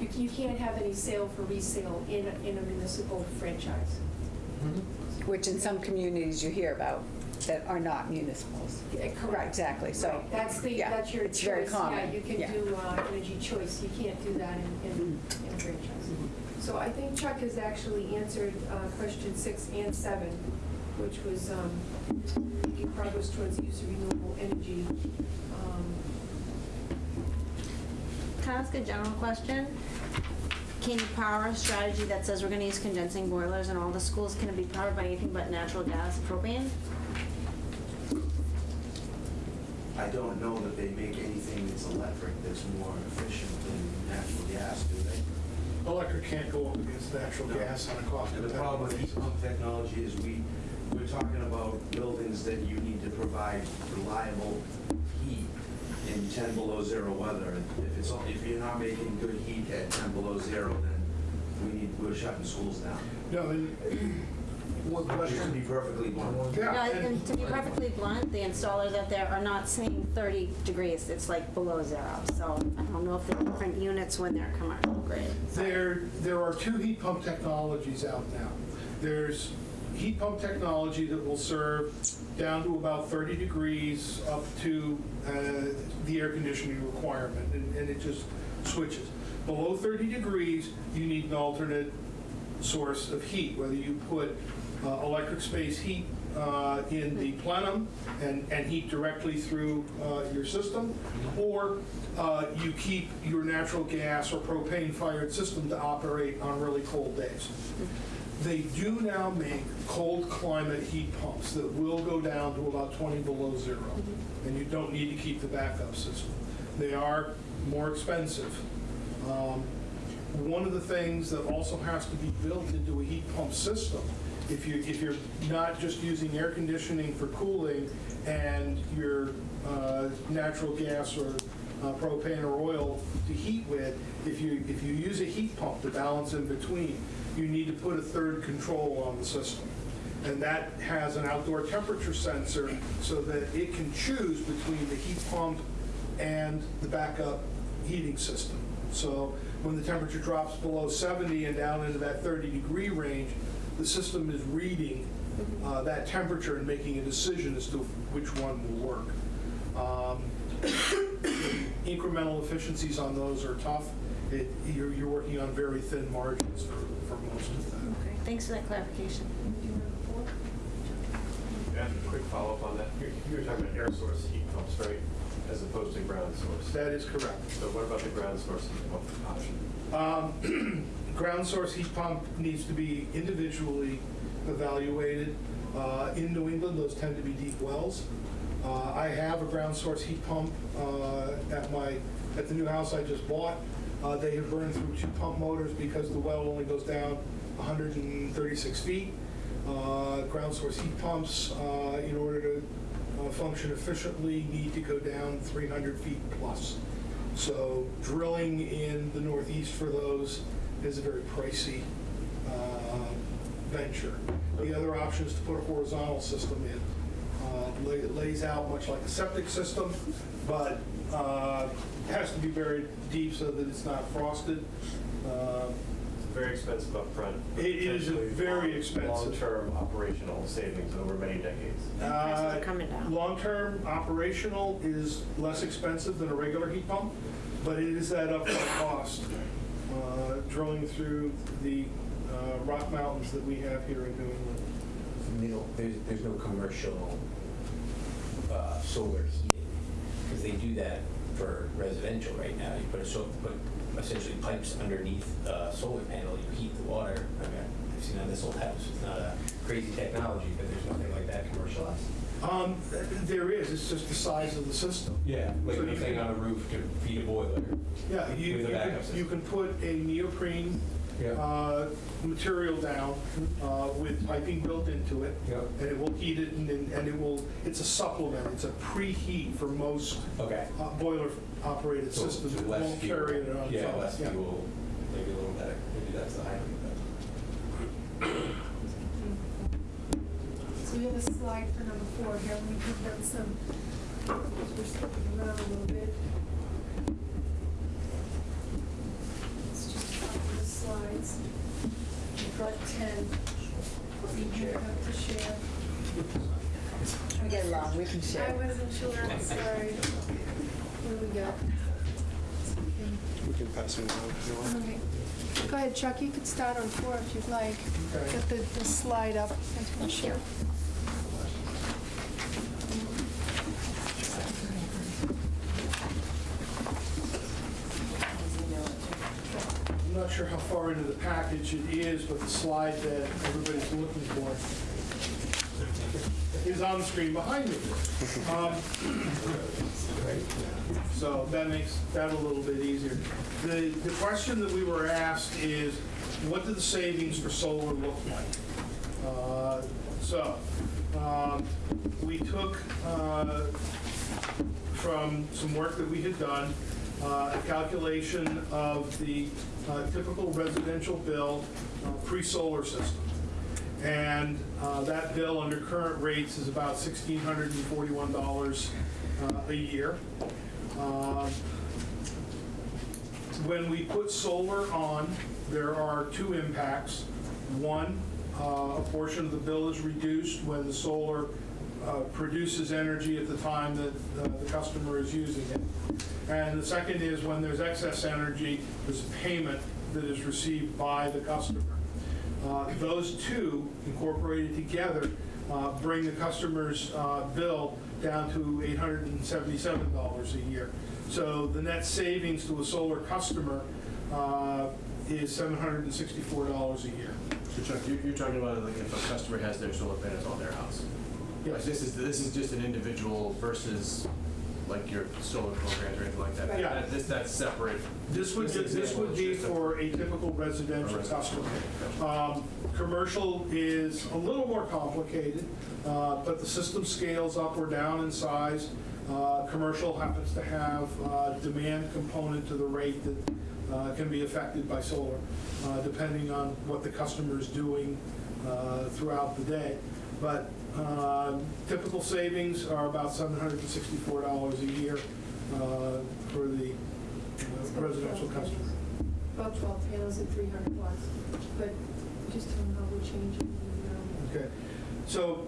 You, you can't have any sale for resale in, a- in a municipal franchise. Which in some communities you hear about that are not municipals. Yeah, Right, exactly, so. Right, That's the, yeah, that's your choice. It's very common. Yeah, you can yeah. do uh, energy choice, you can't do that in, in in a franchise. So I think Chuck has actually answered uh, question six and seven, which was um, making progress towards the use of renewable energy. Um, Can I ask a general question? Can you power a strategy that says we're gonna use condensing boilers in all the schools? Can it be powered by anything but natural gas, propane? I don't know that they make anything that's electric that's more efficient than natural gas, do they? Electric can't go up against natural gas on a cost And the problem with heat pump technology is we, we're talking about buildings that you need to provide reliable heat in 10 below zero weather. If it's, if you're not making good heat at 10 below zero, then we need, we're shutting schools down. No, and what Just to question? be perfectly blunt. Yeah, No, and- and to be perfectly blunt, the installers out there are not saying 30 degrees, it's like below zero. So I don't know if they're different units when they're commercial grade. So- There, there are two heat pump technologies out now. There's heat pump technology that will serve down to about 30 degrees up to uh, the air conditioning requirement, and and it just switches. Below 30 degrees, you need an alternate source of heat, whether you put uh, electric space heat uh, in the plenum and, and heat directly through uh, your system, or uh, you keep your natural gas or propane-fired system to operate on really cold days. They do now make cold climate heat pumps that will go down to about 20 below zero, and you don't need to keep the backup system. They are more expensive. Um, One of the things that also has to be built into a heat pump system, if you, if you're not just using air conditioning for cooling and your uh, natural gas or uh, propane or oil to heat with, if you, if you use a heat pump to balance in between, you need to put a third control on the system. And that has an outdoor temperature sensor so that it can choose between the heat pump and the backup heating system. So when the temperature drops below 70 and down into that 30 degree range, the system is reading uh, that temperature and making a decision as to which one will work. Um, Incremental efficiencies on those are tough. It- You're, you're working on very thin margins for, most of them. Okay, Thanks for that clarification. Yeah, a quick follow-up on that. You're, you're talking about air source heat pumps, right? As opposed to ground source. That is correct. So what about the ground source heat pump option? Um, Ground source heat pump needs to be individually evaluated. Uh, In New England, those tend to be deep wells. Uh, I have a ground source heat pump uh, at my, at the new house I just bought. Uh, They have burned through two pump motors because the well only goes down 136 feet. Uh, Ground source heat pumps, uh, in order to uh, function efficiently, need to go down 300 feet plus. So drilling in the northeast for those is a very pricey uh, venture. The other option is to put a horizontal system in. Uh, It lays out much like a septic system, but uh, has to be buried deep so that it's not frosted. Uh, Very expensive upfront. It is potentially very long- expensive. Long-term operational savings over many decades. Prices are Uh, coming down. Long-term operational is less expensive than a regular heat pump, but it is that upfront cost. uh, Drilling through the uh, rock mountains that we have here in New England. You know, there's, there's no commercial uh, solar heating, because they do that for residential right now. You put a, so- put essentially pipes underneath a solar panel, you heat the water. I mean, I've seen on this old house, it's not a crazy technology, but there's nothing like that commercialized. Um, There is, it's just the size of the system. Yeah, like So you anything on a roof to feed a boiler. Yeah, you, you can- you can put a neoprene Yeah. uh, material down uh, with piping built into it. Yep. And it will heat it and, then- and it will, it's a supplement, it's a preheat for most Okay. uh, boiler operated So- systems. so It less won't fuel. carry it on. Yeah, top. less Yeah. fuel, maybe a little better. Maybe that's the high end. So we have a slide for number four here, we have done some, we're skipping around a little bit. It's just a couple of slides. We've got ten. We have to share. We get along, we can share. I wasn't sure, I'm sorry. What do we got? We can pass them around if you want. Okay. Go ahead, Chuck, you could start on four if you'd like. Okay. Get the, the slide up. Thank you. I'm not sure how far into the package it is, but the slide that everybody's looking for is on the screen behind me. Um, So that makes that a little bit easier. The, the question that we were asked is, what do the savings for solar look like? Uh, So, um, we took uh, from some work that we had done, a calculation of the uh, typical residential bill uh, pre-solar system. And uh, that bill under current rates is about $1,641 uh, a year. When we put solar on, there are two impacts. One, uh, a portion of the bill is reduced when the solar uh, produces energy at the time that uh, the customer is using it. And the second is when there's excess energy, there's a payment that is received by the customer. Uh, Those two incorporated together uh, bring the customer's bill down to $877 a year. So the net savings to a solar customer is $764 a year. So Chuck, you're, you're talking about like if a customer has their solar panels on their house? Yes. this is, this is just an individual versus like your solar programs or anything like that? Yeah. That- This, that's separate? This would, this example would is be just a- for a typical residential A customer. Um, Commercial is a little more complicated, uh, but the system scales up or down in size. Uh, Commercial happens to have uh, demand component to the rate that uh, can be affected by solar, uh, depending on what the customer is doing uh, throughout the day. But uh, typical savings are about $764 a year uh, for the uh, residential customer. About 12 panels at 300 watts, but just tell them how we're changing. um, Okay, so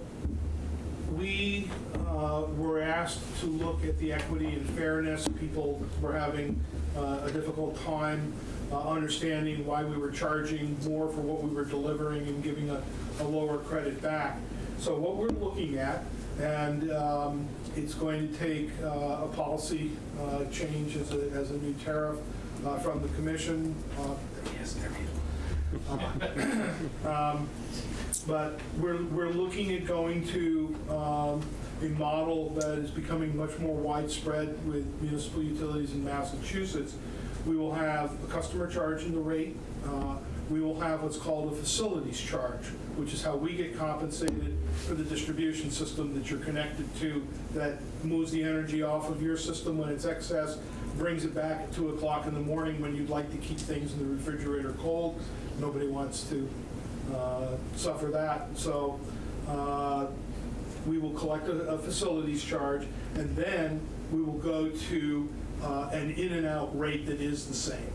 we uh, were asked to look at the equity and fairness. People were having uh, a difficult time uh, understanding why we were charging more for what we were delivering and giving a a lower credit back. So what we're looking at, and um, it's going to take uh, a policy uh, change as a, as a new tariff uh, from the commission. uh, Yes, there um, But we're, we're looking at going to um, a model that is becoming much more widespread with municipal utilities in Massachusetts, We will have a customer charge in the rate. We will have what's called a facilities charge, which is how we get compensated for the distribution system that you're connected to that moves the energy off of your system when it's excess, brings it back at 2 o'clock in the morning when you'd like to keep things in the refrigerator cold. Nobody wants to uh, suffer that. So uh, we will collect a a facilities charge, and then we will go to uh, an in and out rate that is the same.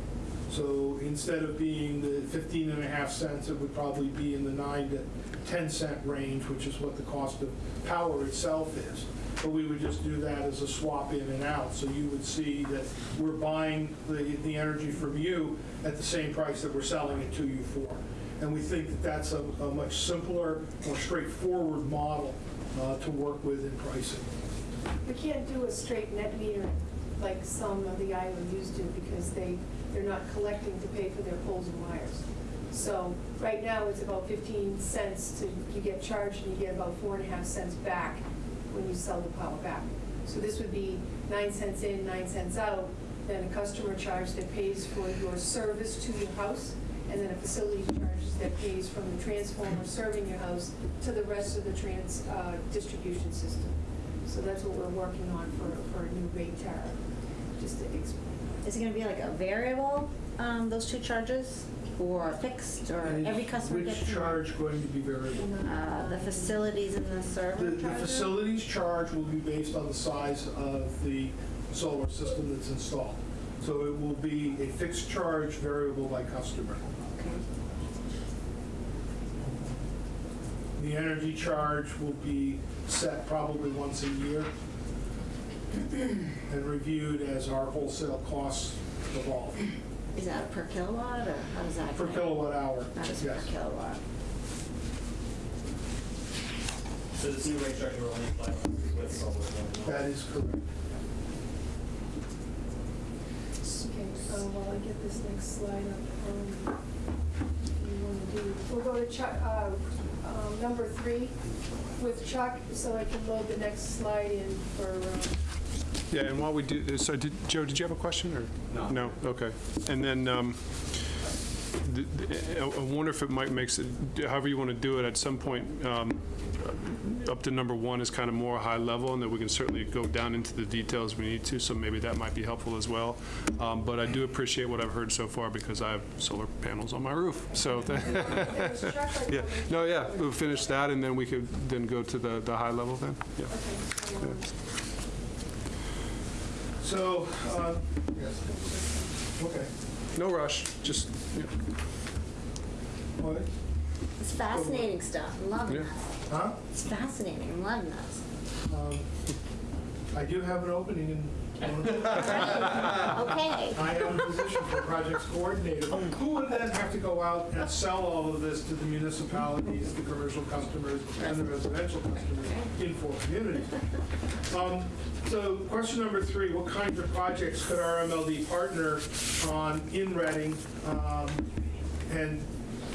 So instead of being the 15 and a half cents, it would probably be in the 9 to 10 cent range, which is what the cost of power itself is. But we would just do that as a swap in and out. So you would see that we're buying the, the energy from you at the same price that we're selling it to you for. And we think that that's a, a much simpler, more straightforward model uh, to work with in pricing. We can't do a straight net meter like some of the island used to because they, they're not collecting to pay for their poles and wires. So right now, it's about 15 cents to, you get charged and you get about four and a half cents back when you sell the power back. So this would be nine cents in, nine cents out, then a customer charge that pays for your service to your house, and then a facility charge that pays from the transformer serving your house to the rest of the trans, uh, distribution system. So that's what we're working on for, for a new rate tariff, just to explain. Is it gonna be like a variable, um, those two charges, or fixed, or every customer gets? Which charge going to be variable? Uh, the facilities and the The server the charges? facilities charge will be based on the size of the solar system that's installed. So it will be a fixed charge variable by customer. The energy charge will be set probably once a year and reviewed as our wholesale costs evolve. Is that per kilowatt, or how does that? Per go? kilowatt hour, That is per yes. kilowatt. So this new rate structure will only apply with solar. That is correct. Okay, uh, while I get this next slide up, um, you want to do, we'll go to Chuck, uh, um, number three with Chuck, so I can load the next slide in for, um, Yeah, and while we do, this so did, Joe, did you have a question, or? No. No, okay. And then, um, th- th- I I wonder if it might make, s- however you want to do it, at some point, um, up to number one is kind of more high level, and then we can certainly go down into the details we need to, so maybe that might be helpful as well. Um, But I do appreciate what I've heard so far, because I have solar panels on my roof, so. it was Chuck, I Yeah, no, yeah, we'll finish that, and then we could then go to the, the high level then, yeah. Okay, um, So, uh, okay. No rush, just, yeah. What? It's fascinating stuff, I'm loving Yeah. this. Huh? It's fascinating, I'm loving this. Um, I do have an opening in, Okay. I am in position for projects coordinator. Who would then have to go out and sell all of this to the municipalities, the commercial customers, and the residential customers in four communities? Um, So question number three, what kinds of projects could RMLD partner on in Reading um, and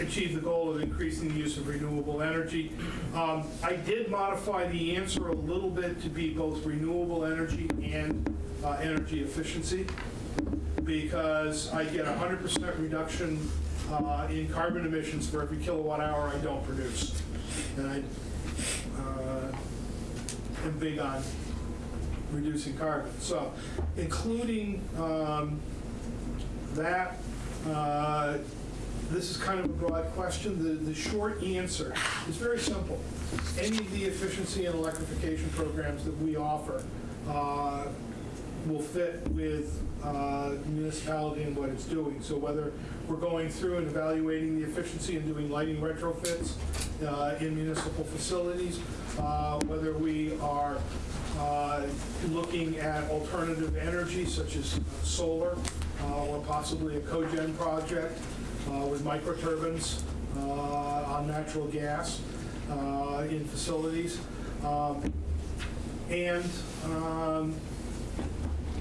achieve the goal of increasing the use of renewable energy? Um, I did modify the answer a little bit to be both renewable energy and uh, energy efficiency because I get 100% reduction uh, in carbon emissions for every kilowatt hour I don't produce. And I uh, am big on reducing carbon. So including um, that, uh, this is kind of a broad question. The, the short answer is very simple. Any of the efficiency and electrification programs that we offer uh, will fit with uh, municipality and what it's doing. So whether we're going through and evaluating the efficiency and doing lighting retrofits uh, in municipal facilities, uh, whether we are uh, looking at alternative energy such as solar uh, or possibly a cogen project uh, with microturbines on natural gas in facilities. Um, And um,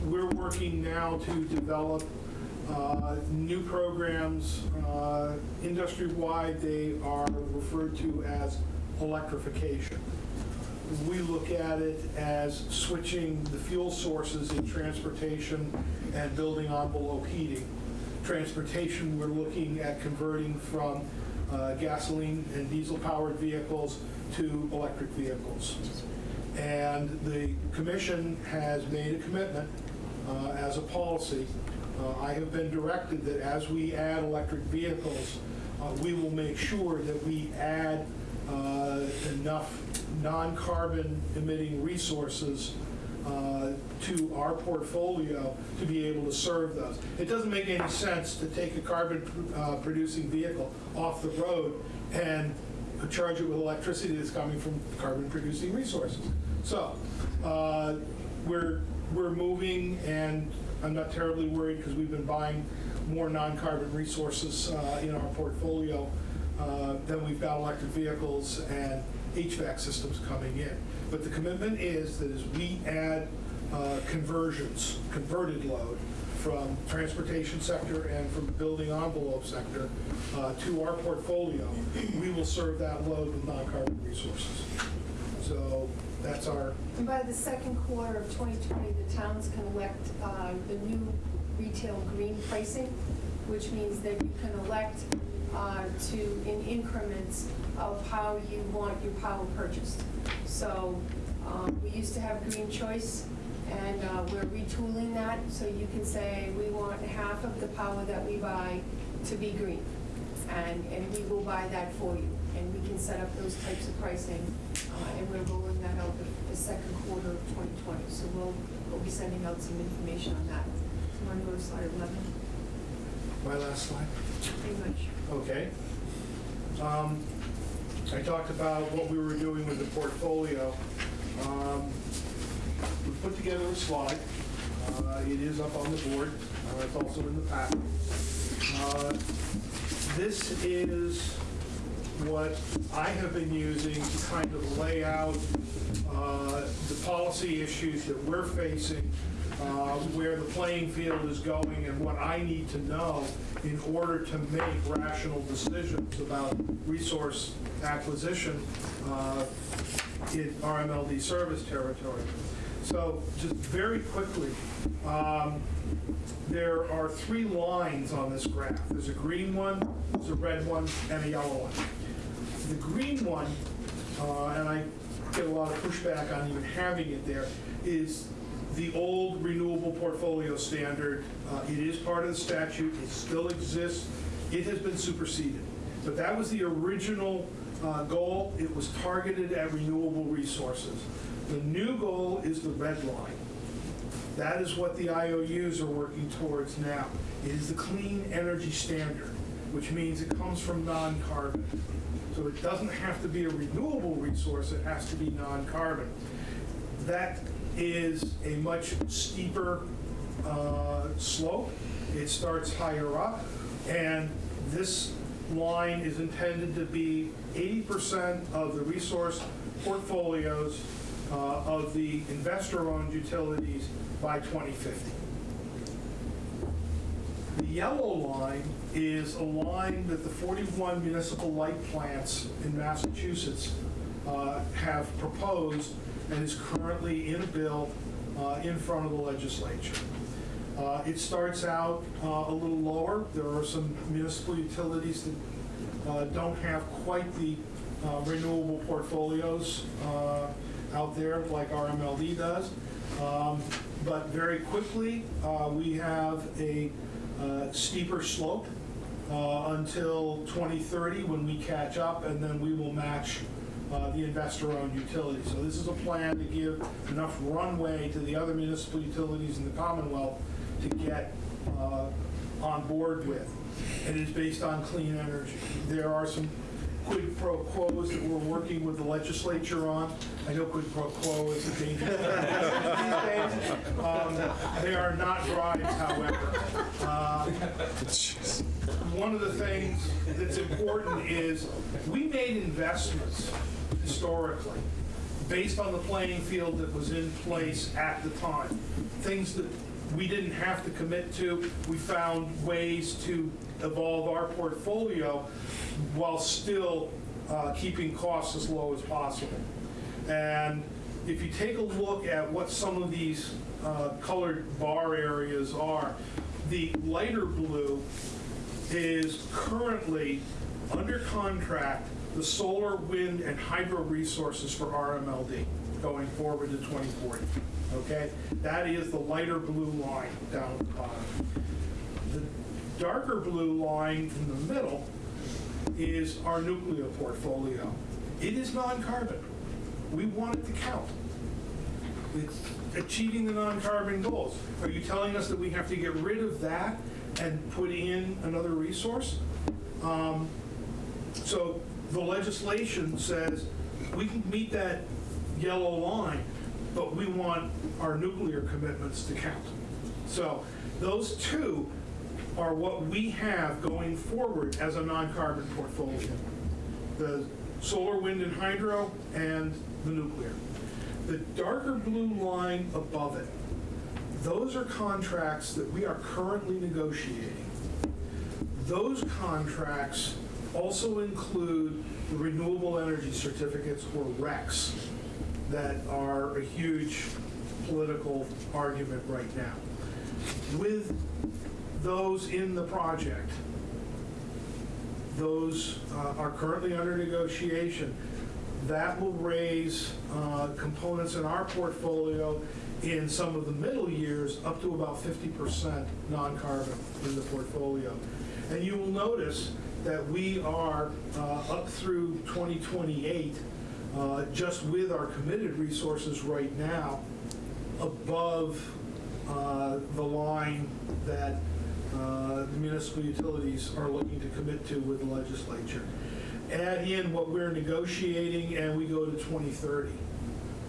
we're working now to develop uh, new programs. uh, Industry-wide, they are referred to as electrification. we look at it as switching the fuel sources in transportation and building envelope heating. Transportation, we're looking at converting from uh, gasoline and diesel-powered vehicles to electric vehicles. And the commission has made a commitment uh, as a policy. Uh, I have been directed that as we add electric vehicles, uh, we will make sure that we add uh, enough non-carbon emitting resources uh, to our portfolio to be able to serve those. It doesn't make any sense to take a carbon-producing vehicle off the road and charge it with electricity that's coming from carbon-producing resources. So, uh, we're, we're moving, and I'm not terribly worried because we've been buying more non-carbon resources uh, in our portfolio uh, than we've got electric vehicles and HVAC systems coming in. But the commitment is that as we add uh, conversions, converted load from transportation sector and from the building envelope sector uh, to our portfolio, we will serve that load with non-carbon resources. So that's our, And by the second quarter of 2020, the towns can elect uh, the new retail green pricing, which means that you can elect uh, to, in increments of how you want your power purchased. So um, we used to have green choice, and uh, we're retooling that, so you can say, we want half of the power that we buy to be green. And, and we will buy that for you, and we can set up those types of pricing, uh, and we're rolling that out the, the second quarter of 2020. So we'll, we'll be sending out some information on that. So want to go to slide 11, my last slide. pretty much. Okay. Um, I talked about what we were doing with the portfolio. Um, put together a slide. Uh, It is up on the board. Uh, It's also in the packet. Uh, This is what I have been using to kind of lay out uh, the policy issues that we're facing, uh, where the playing field is going, and what I need to know in order to make rational decisions about resource acquisition uh, in RMLD service territory. So just very quickly, um, there are three lines on this graph. There's a green one, there's a red one, and a yellow one. The green one, uh, and I get a lot of pushback on even having it there, is the old renewable portfolio standard. Uh, It is part of the statute, it still exists, it has been superseded. But that was the original uh, goal, it was targeted at renewable resources. The new goal is the red line. That is what the IOUs are working towards now. It is the clean energy standard, which means it comes from non-carbon. So it doesn't have to be a renewable resource, it has to be non-carbon. That is a much steeper uh, slope. It starts higher up, and this line is intended to be 80% of the resource portfolios uh, of the investor-owned utilities by 2050. The yellow line is a line that the 41 municipal light plants in Massachusetts uh, have proposed and is currently in a bill uh, in front of the legislature. Uh, It starts out uh, a little lower. There are some municipal utilities that uh, don't have quite the uh, renewable portfolios out there like RMLD does. Um, But very quickly, uh, we have a uh, steeper slope uh, until 2030 when we catch up, and then we will match uh, the investor-owned utilities. So this is a plan to give enough runway to the other municipal utilities in the Commonwealth to get uh, on board with. And it is based on clean energy. There are some quid pro quos that we're working with the legislature on. I know quid pro quo is a dangerous days. Um, They are not bribes, however. Uh, One of the things that's important is, we made investments historically, based on the playing field that was in place at the time. Things that we didn't have to commit to, we found ways to evolve our portfolio while still uh, keeping costs as low as possible. And if you take a look at what some of these uh, colored bar areas are, the lighter blue is currently under contract, the solar, wind, and hydro resources for RMLD going forward to 2040. Okay? That is the lighter blue line down at the bottom. The darker blue line in the middle is our nuclear portfolio. It is non-carbon. We want it to count. It's achieving the non-carbon goals. Are you telling us that we have to get rid of that and put in another resource? Um, So the legislation says we can meet that yellow line, but we want our nuclear commitments to count. So those two are what we have going forward as a non-carbon portfolio. The solar, wind, and hydro, and the nuclear. The darker blue line above it, those are contracts that we are currently negotiating. Those contracts also include the renewable energy certificates, or RECs, that are a huge political argument right now. With those in the project, those uh, are currently under negotiation. That will raise uh, components in our portfolio in some of the middle years up to about 50% non-carbon in the portfolio. And you will notice that we are uh, up through 2028, uh, just with our committed resources right now, above uh, the line that uh, the municipal utilities are looking to commit to with the legislature. Add in what we're negotiating, and we go to 2030.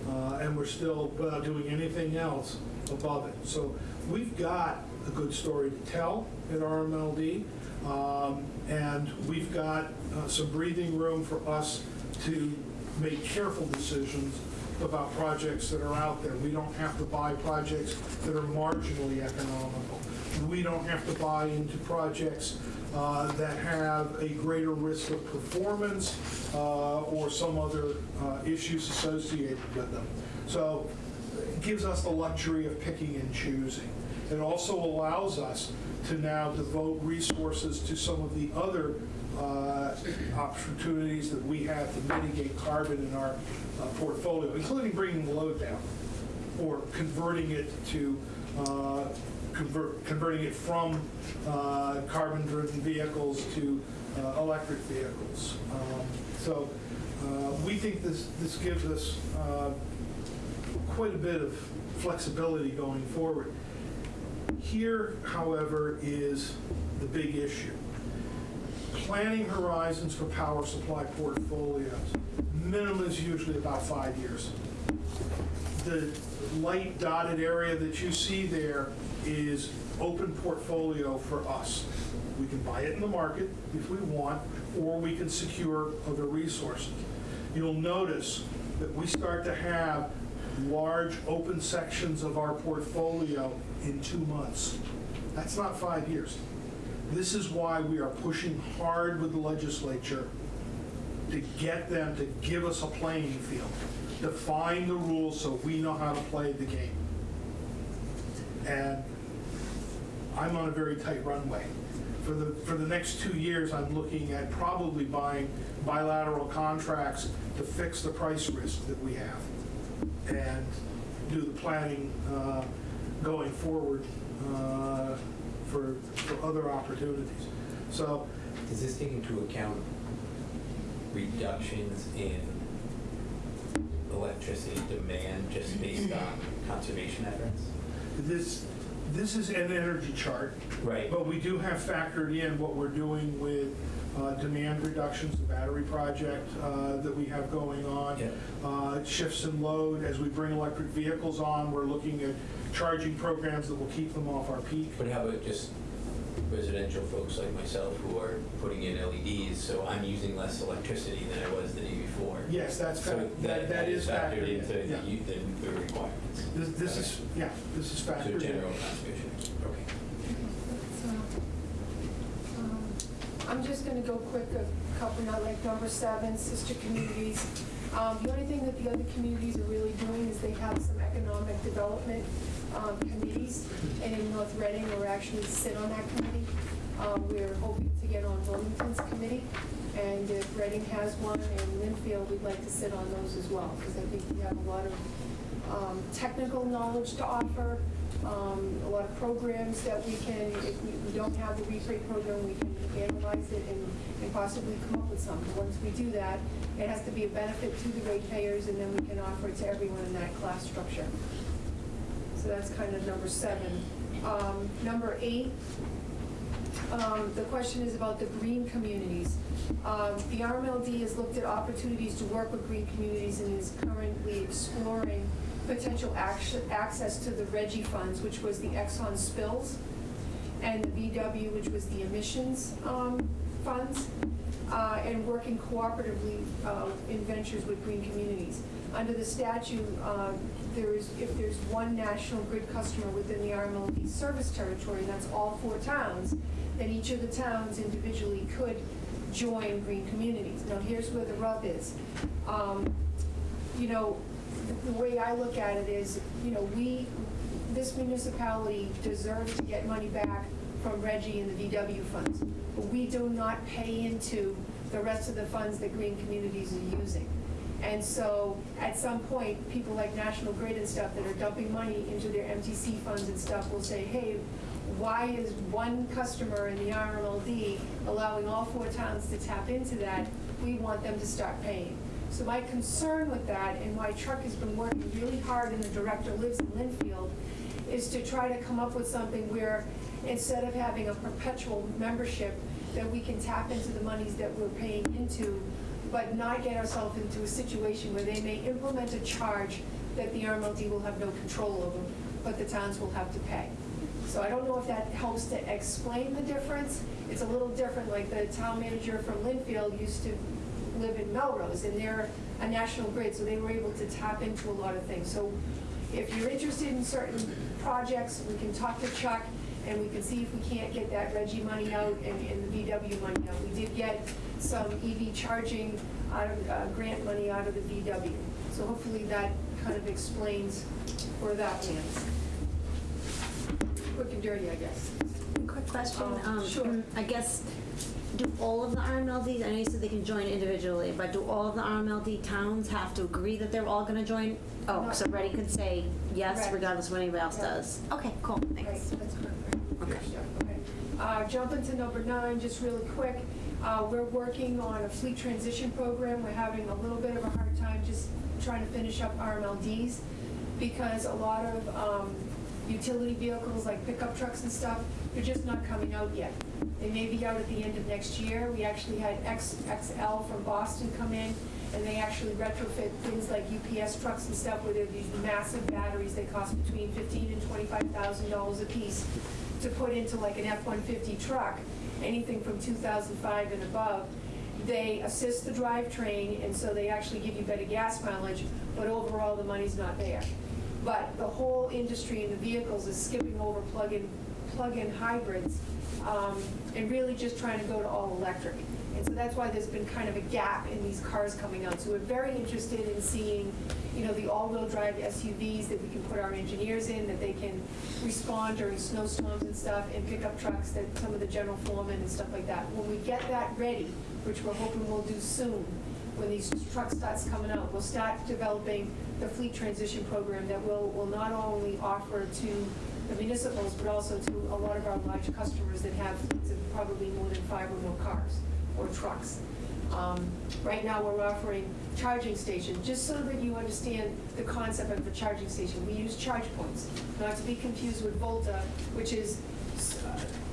Uh, And we're still, without doing anything else, above it. So we've got a good story to tell at RMLD, um, and we've got uh, some breathing room for us to make careful decisions about projects that are out there. We don't have to buy projects that are marginally economical. We don't have to buy into projects uh, that have a greater risk of performance uh, or some other uh, issues associated with them. So it gives us the luxury of picking and choosing. It also allows us to now devote resources to some of the other uh, opportunities that we have to mitigate carbon in our uh, portfolio, including bringing the load down or converting it to, uh, convert, converting it from uh, carbon-driven vehicles to uh, electric vehicles. Um, So uh, we think this, this gives us quite a bit of flexibility going forward. Here, however, is the big issue. Planning horizons for power supply portfolios. Minimum is usually about five years. The light dotted area that you see there is open portfolio for us. We can buy it in the market if we want, or we can secure other resources. You'll notice that we start to have large open sections of our portfolio in two months. That's not five years. This is why we are pushing hard with the legislature to get them to give us a playing field, define the rules so we know how to play the game. And I'm on a very tight runway. For the, for the next two years, I'm looking at probably buying bilateral contracts to fix the price risk that we have and do the planning uh, going forward uh, for, for other opportunities. So Does this take into account reductions in electricity demand just based on conservation efforts? this, this is an energy chart. Right. But we do have factored in what we're doing with uh, demand reductions, the battery project uh, that we have going on. Yeah. Uh, Shifts in load, as we bring electric vehicles on, we're looking at charging programs that will keep them off our peak. But how about just residential folks like myself who are putting in LEDs, so I'm using less electricity than I was the day before? Yes, that's, So fac- that that is factored in. into yeah. the, u- the the requirements? This this is, yeah, this is So factored in. general conservation, okay. So, um, I'm just gonna go quick, a couple, not like number seven, sister communities. Um, the only thing that the other communities are really doing is they have some economic development, um, committees. And in North Reading, we're actually sit on that committee. Um, we're hoping to get on Wilmington's committee. And if Reading has one and Lynnfield, we'd like to sit on those as well, because I think we have a lot of um, technical knowledge to offer, um, a lot of programs that we can, if we we don't have the repray program, we can analyze it and and possibly come up with something. Once we do that, it has to be a benefit to the ratepayers, and then we can offer it to everyone in that class structure. So that's kind of number seven. Um, Number eight, um, the question is about the green communities. Um, The RMLD has looked at opportunities to work with green communities and is currently exploring potential access to the RGGI funds, which was the Exxon spills, and the VW, which was the emissions um, funds, uh, and working cooperatively uh, in ventures with green communities. Under the statute, uh, there is, if there's one national grid customer within the RMLD service territory, and that's all four towns, then each of the towns individually could join green communities. Now, here's where the rub is. Um, You know, the- the way I look at it is, you know, we, this municipality deserves to get money back from RGGI and the VW funds, but we do not pay into the rest of the funds that green communities are using. And so, at some point, people like National Grid and stuff that are dumping money into their MTC funds and stuff will say, hey, why is one customer in the RMLD allowing all four towns to tap into that? We want them to start paying. So my concern with that, and why Chuck has been working really hard, and the director lives in Lynnfield, is to try to come up with something where, instead of having a perpetual membership, that we can tap into the monies that we're paying into, but not get ourselves into a situation where they may implement a charge that the RMLD will have no control over, but the towns will have to pay. So I don't know if that helps to explain the difference. It's a little different, like the town manager from Lynnfield used to live in Melrose, and they're a national grid, so they were able to tap into a lot of things. So if you're interested in certain projects, we can talk to Chuck, and we can see if we can't get that RGGI money out and, and the VW money out. We did get some EV charging out of, uh, grant money out of the VW. So hopefully that kind of explains where that lands. Quick and dirty, I guess. Quick question, Um, um, sure. I guess, do all of the RMLDs, I know you said they can join individually, but do all of the RMLD towns have to agree that they're all gonna join? Oh, so Ready could say yes Correct. regardless of what anybody else Right. does? Okay, cool, Right, thanks. that's correct. Okay. Yeah, okay. Uh, Jumping to number nine, just really quick, uh, we're working on a fleet transition program. We're having a little bit of a hard time just trying to finish up RMLDs because a lot of um, utility vehicles like pickup trucks and stuff, they're just not coming out yet. They may be out at the end of next year. We actually had X, XL from Boston come in and they actually retrofit things like UPS trucks and stuff where they're these massive batteries that cost between fifteen and twenty-five thousand dollars a piece to put into like an F-150 truck, anything from 2005 and above. They assist the drivetrain, and so they actually give you better gas mileage, but overall, the money's not there. But the whole industry in the vehicles is skipping over plug-in, plug-in hybrids, um, and really just trying to go to all electric. And so that's why there's been kind of a gap in these cars coming out. So we're very interested in seeing, you know, the all-wheel drive SUVs that we can put our engineers in, that they can respond during snowstorms and stuff, and pickup trucks that some of the general foremen and stuff like that. When we get that ready, which we're hoping we'll do soon, when these truck starts coming out, we'll start developing the fleet transition program that will, will not only offer to the municipals, but also to a lot of our large customers that have fleets of probably more than five or more cars or trucks. Um, Right now, we're offering charging stations, just so that you understand the concept of a charging station. We use charge points, not to be confused with Volta, which is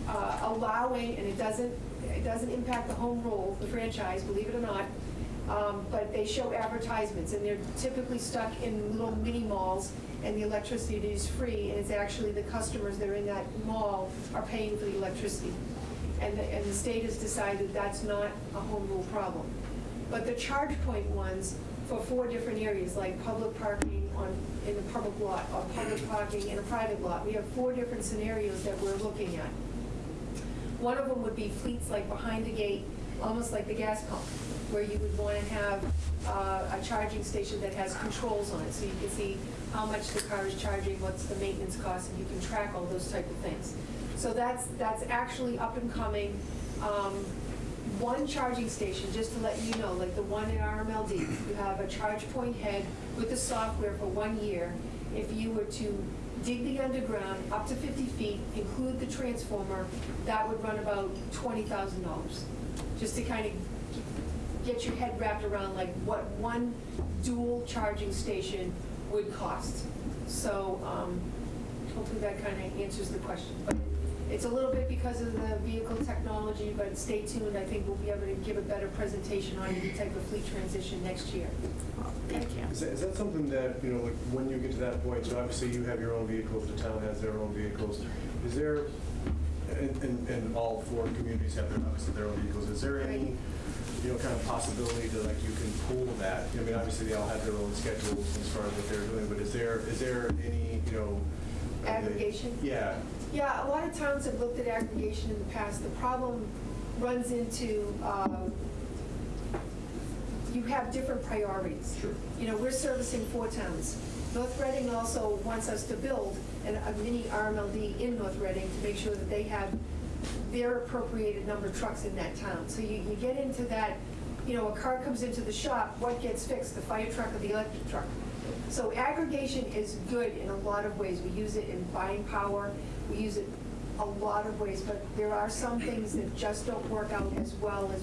uh, allowing, and it doesn't, it doesn't impact the home rule, the franchise, believe it or not, um, but they show advertisements, and they're typically stuck in little mini malls, and the electricity is free, and it's actually the customers that are in that mall are paying for the electricity. And the, and the state has decided that's not a home rule problem. But the charge point ones for four different areas, like public parking on, in a public lot, or public parking in a private lot, we have four different scenarios that we're looking at. One of them would be fleets like behind the gate, almost like the gas pump, where you would want to have uh, a charging station that has controls on it, so you can see how much the car is charging, what's the maintenance cost, and you can track all those type of things. So that's, that's actually up and coming. Um, One charging station, just to let you know, like the one at RMLD, you have a ChargePoint head with the software for one year. If you were to dig the underground up to 50 feet, include the transformer, that would run about $20,000. Just to kind of get your head wrapped around like what one dual charging station would cost. So um, hopefully that kind of answers the question. But it's a little bit because of the vehicle technology, but stay tuned. I think we'll be able to give a better presentation on any type of fleet transition next year. Thank you. Is that, is that something that, you know, like, when you get to that point, so obviously you have your own vehicles, the town has their own vehicles, is there, and, and, and all four communities have their, obviously their own vehicles, is there any, you know, kind of possibility to, like, you can pool that? I mean, obviously, they all have their own schedules as far as what they're doing, but is there, is there any, you know? are they- Aggregation? Yeah, Yeah, a lot of towns have looked at aggregation in the past. The problem runs into, um, you have different priorities. Sure. You know, we're servicing four towns. North Reading also wants us to build an- a mini RMLD in North Reading to make sure that they have their appropriated number of trucks in that town. So you, you get into that, you know, a car comes into the shop, what gets fixed, the fire truck or the electric truck? So aggregation is good in a lot of ways. We use it in buying power, we use it a lot of ways, but there are some things that just don't work out as well as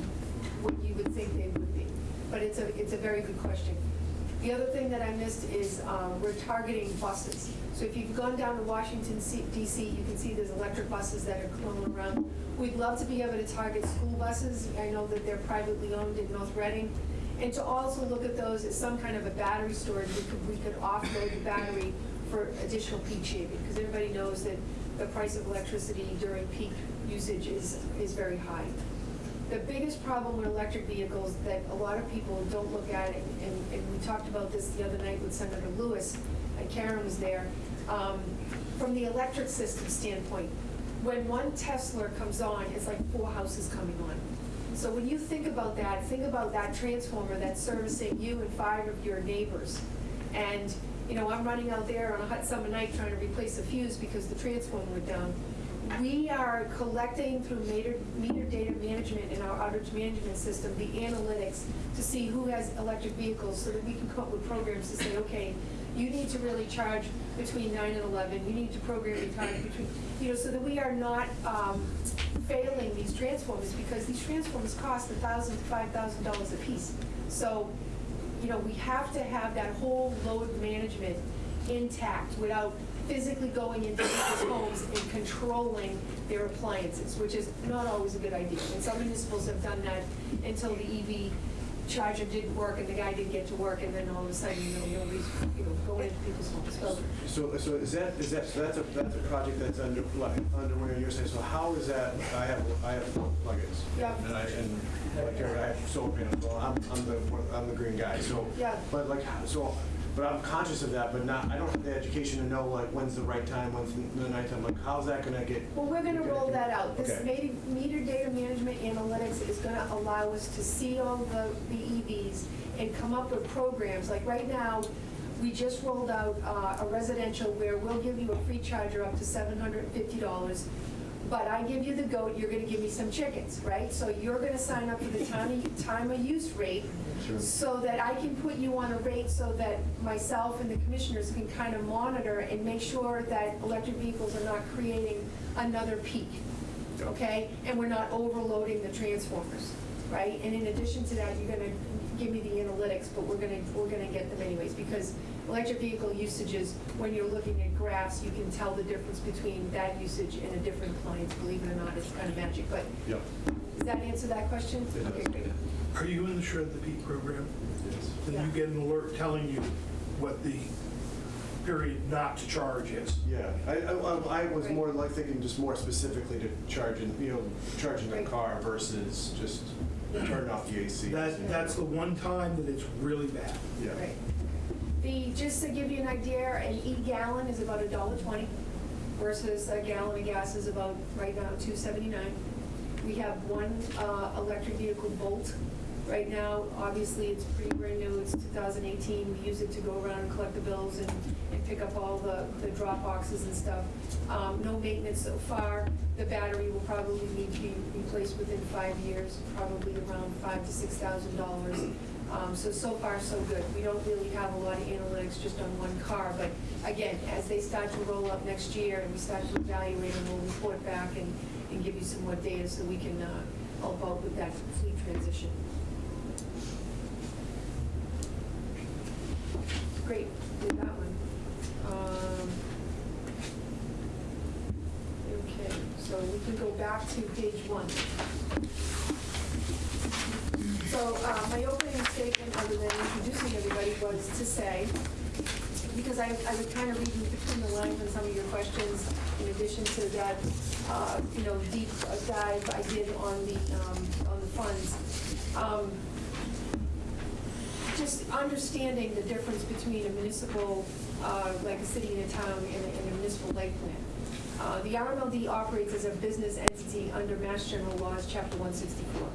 what you would think they would be. But it's a, it's a very good question. The other thing that I missed is um, we're targeting buses. So if you've gone down to Washington DC, you can see there's electric buses that are crawling around. We'd love to be able to target school buses. I know that they're privately owned in North Reading. And to also look at those as some kind of a battery storage, we could, we could offload the battery for additional peak shaving. Because everybody knows that the price of electricity during peak usage is, is very high. The biggest problem with electric vehicles that a lot of people don't look at, and, and we talked about this the other night with Senator Lewis, and Karen was there, um, from the electric system standpoint, when one Tesla comes on, it's like four houses coming on. So when you think about that, think about that transformer that's servicing you and five of your neighbors. And, you know, I'm running out there on a hot summer night trying to replace a fuse because the transformer went down. We are collecting through meter, meter data management in our outage management system, the analytics to see who has electric vehicles so that we can come up with programs to say, okay, you need to really charge between nine and 11, you need to program your time between, you know, so that we are not um, failing these transformers because these transformers cost a thousand to five thousand dollars a piece. So, you know, we have to have that whole load management intact without physically going into people's homes and controlling their appliances, which is not always a good idea. And some municipals have done that until the EV charger didn't work and the guy didn't get to work, and then all of a sudden, you know, nobody's, you know, going into people's homes. So so, so is that, is that, so that's a, that's a project that's under, like, underway, you're saying, so how is that, I have, I have plugins. Yeah. And I, and like, Jared, I have solar panels, well, I'm, I'm the, I'm the green guy, so. Yeah. But like, so, but I'm conscious of that, but not, I don't have the education to know like, when's the right time, when's the nighttime, like, how's that gonna get? Well, we're gonna roll that out. This Okay. meter meter data management analytics is gonna allow us to see all the, the EVs and come up with programs. Like right now, we just rolled out uh, a residential where we'll give you a free charger up to seven hundred and fifty dollars. But I give you the goat, you're gonna give me some chickens, right? So you're gonna sign up for the time of, time of use rate Sure. so that I can put you on a rate so that myself and the commissioners can kind of monitor and make sure that electric vehicles are not creating another peak, okay? And we're not overloading the transformers, right? And in addition to that, you're gonna give me the analytics, but we're gonna, we're gonna get them anyways, because electric vehicle usages, when you're looking at graphs, you can tell the difference between that usage and a different appliance, believe it or not, it's kind of magic, but Yep. does that answer that question? Okay, great. Are you in the Shred the Peak program? Then Yeah. you get an alert telling you what the period not to charge is. Yeah, I, I, I was more like thinking just more specifically to charging, you know, charging the car versus just turning off the AC. That, that's the one time that it's really bad. Yeah. Right. The, just to give you an idea, an E-gallon is about a dollar twenty versus a gallon of gas is about, right now, two seventy-nine. We have one uh, electric vehicle Bolt right now. Obviously, it's pretty brand new, it's 2018. We use it to go around and collect the bills and and pick up all the the drop boxes and stuff. Um, No maintenance so far. The battery will probably need to be replaced within five years, probably around five to $6,000. Um, So, so far, so good. We don't really have a lot of analytics just on one car, but again, as they start to roll up next year and we start to evaluate them, we'll report back and, and give you some more data so we can uh, help out with that fleet transition. Great, did that one. Um, Okay, so we can go back to page one. So, uh, my opening statement, other than introducing everybody, was to say, because I, I was kind of reading between the lines on some of your questions, in addition to that, uh, you know, deep dive I did on the, um, on the funds. Um, just understanding the difference between a municipal, uh, like a city and a town, and a and a municipal light plan. Uh, The RMLD operates as a business entity under Mass General Laws, Chapter 164.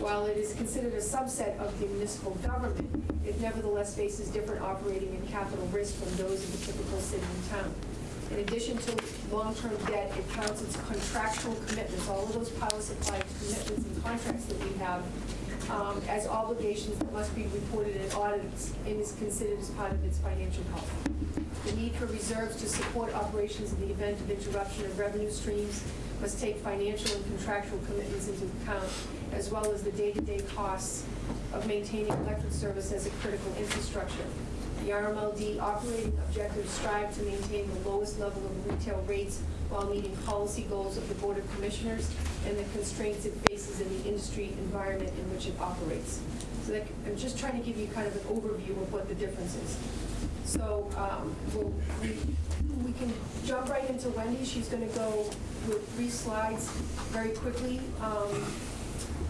While it is considered a subset of the municipal government, it nevertheless faces different operating and capital risk from those of the typical city and town. In addition to long-term debt, it counts its contractual commitments, all of those power supply commitments and contracts that we have, um, as obligations that must be reported in audits and is considered as part of its financial health. The need for reserves to support operations in the event of interruption of revenue streams must take financial and contractual commitments into account, as well as the day-to-day costs of maintaining electric service as a critical infrastructure. The RMLD operating objectives strive to maintain the lowest level of retail rates while meeting policy goals of the Board of Commissioners and the constraints it faces in the industry environment in which it operates. So that, I'm just trying to give you kind of an overview of what the difference is. So, um, we'll, we, we can jump right into Wendy. She's gonna go with three slides very quickly, um,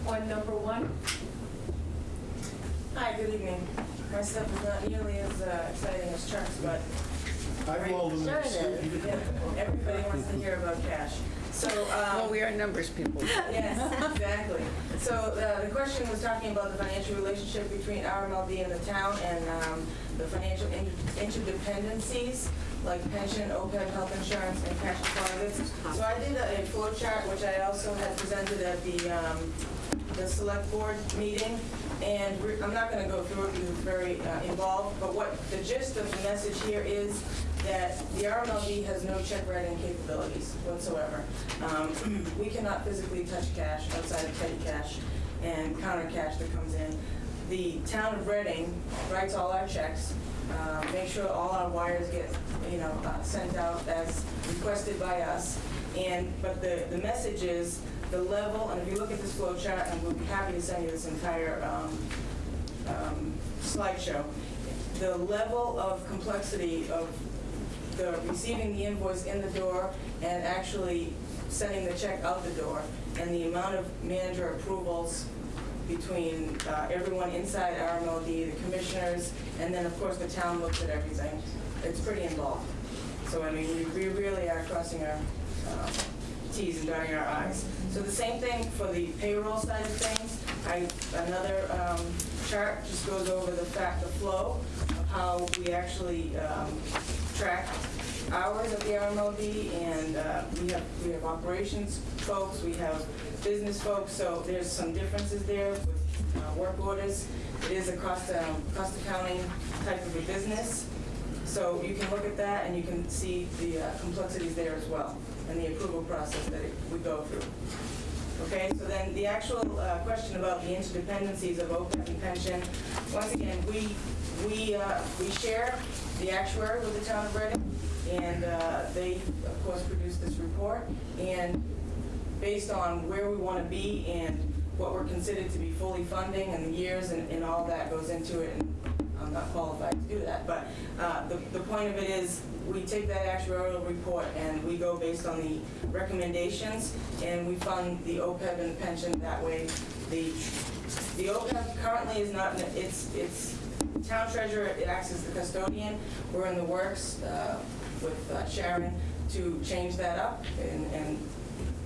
on number one. Hi, good evening. My stuff is not nearly as uh, exciting as Chuck's, but I've all of them. Sure it is. yeah, everybody wants to hear about cash. So, um, Well, we are numbers people. Yes, exactly. So uh, the question was talking about the financial relationship between RMLD and the town and um, the financial inter- interdependencies, like pension, OPEB, health insurance, and cash deposits. So I did a flow chart, which I also had presented at the, um, the select board meeting. And I'm not going to go through it because it's very uh, involved, but what the gist of the message here is that the RMLD has no check writing capabilities whatsoever. Um, We cannot physically touch cash outside of petty cash and counter cash that comes in. The town of Reading writes all our checks, uh, make sure all our wires get, you know, uh, sent out as requested by us. And, but the, the message is, the level, and if you look at this flow chart, and we'll be happy to send you this entire um, um, slideshow, the level of complexity of the receiving the invoice in the door and actually sending the check out the door, and the amount of manager approvals between uh, everyone inside RMLD, the commissioners, and then, of course, the town looks at everything. It's pretty involved. So, I mean, we we really are crossing our um, Ts and dotting our Is. So the same thing for the payroll side of things. I, another um, chart just goes over the fact, the flow of how we actually um, track hours at the RMLD, and uh, we have, we have operations folks, we have business folks, so there's some differences there with uh, work orders. It is a cost, um, cost accounting type of a business, so you can look at that and you can see the uh, complexities there as well, and the approval process that it- we go through. Okay, so then the actual uh, question about the interdependencies of OPEB and pension, once again, we, we, uh, we share the actuary with the town of Reading, and uh, they, of course, produced this report, and based on where we want to be and what we're considered to be fully funding and the years and, and all that goes into it, and I'm not qualified to do that, but uh, the, the point of it is, we take that actuarial report and we go based on the recommendations, and we fund the OPEB and the pension that way. The, the OPEB currently is not, it's, it's town treasurer, it acts as the custodian. We're in the works uh, with uh, Sharon to change that up and, and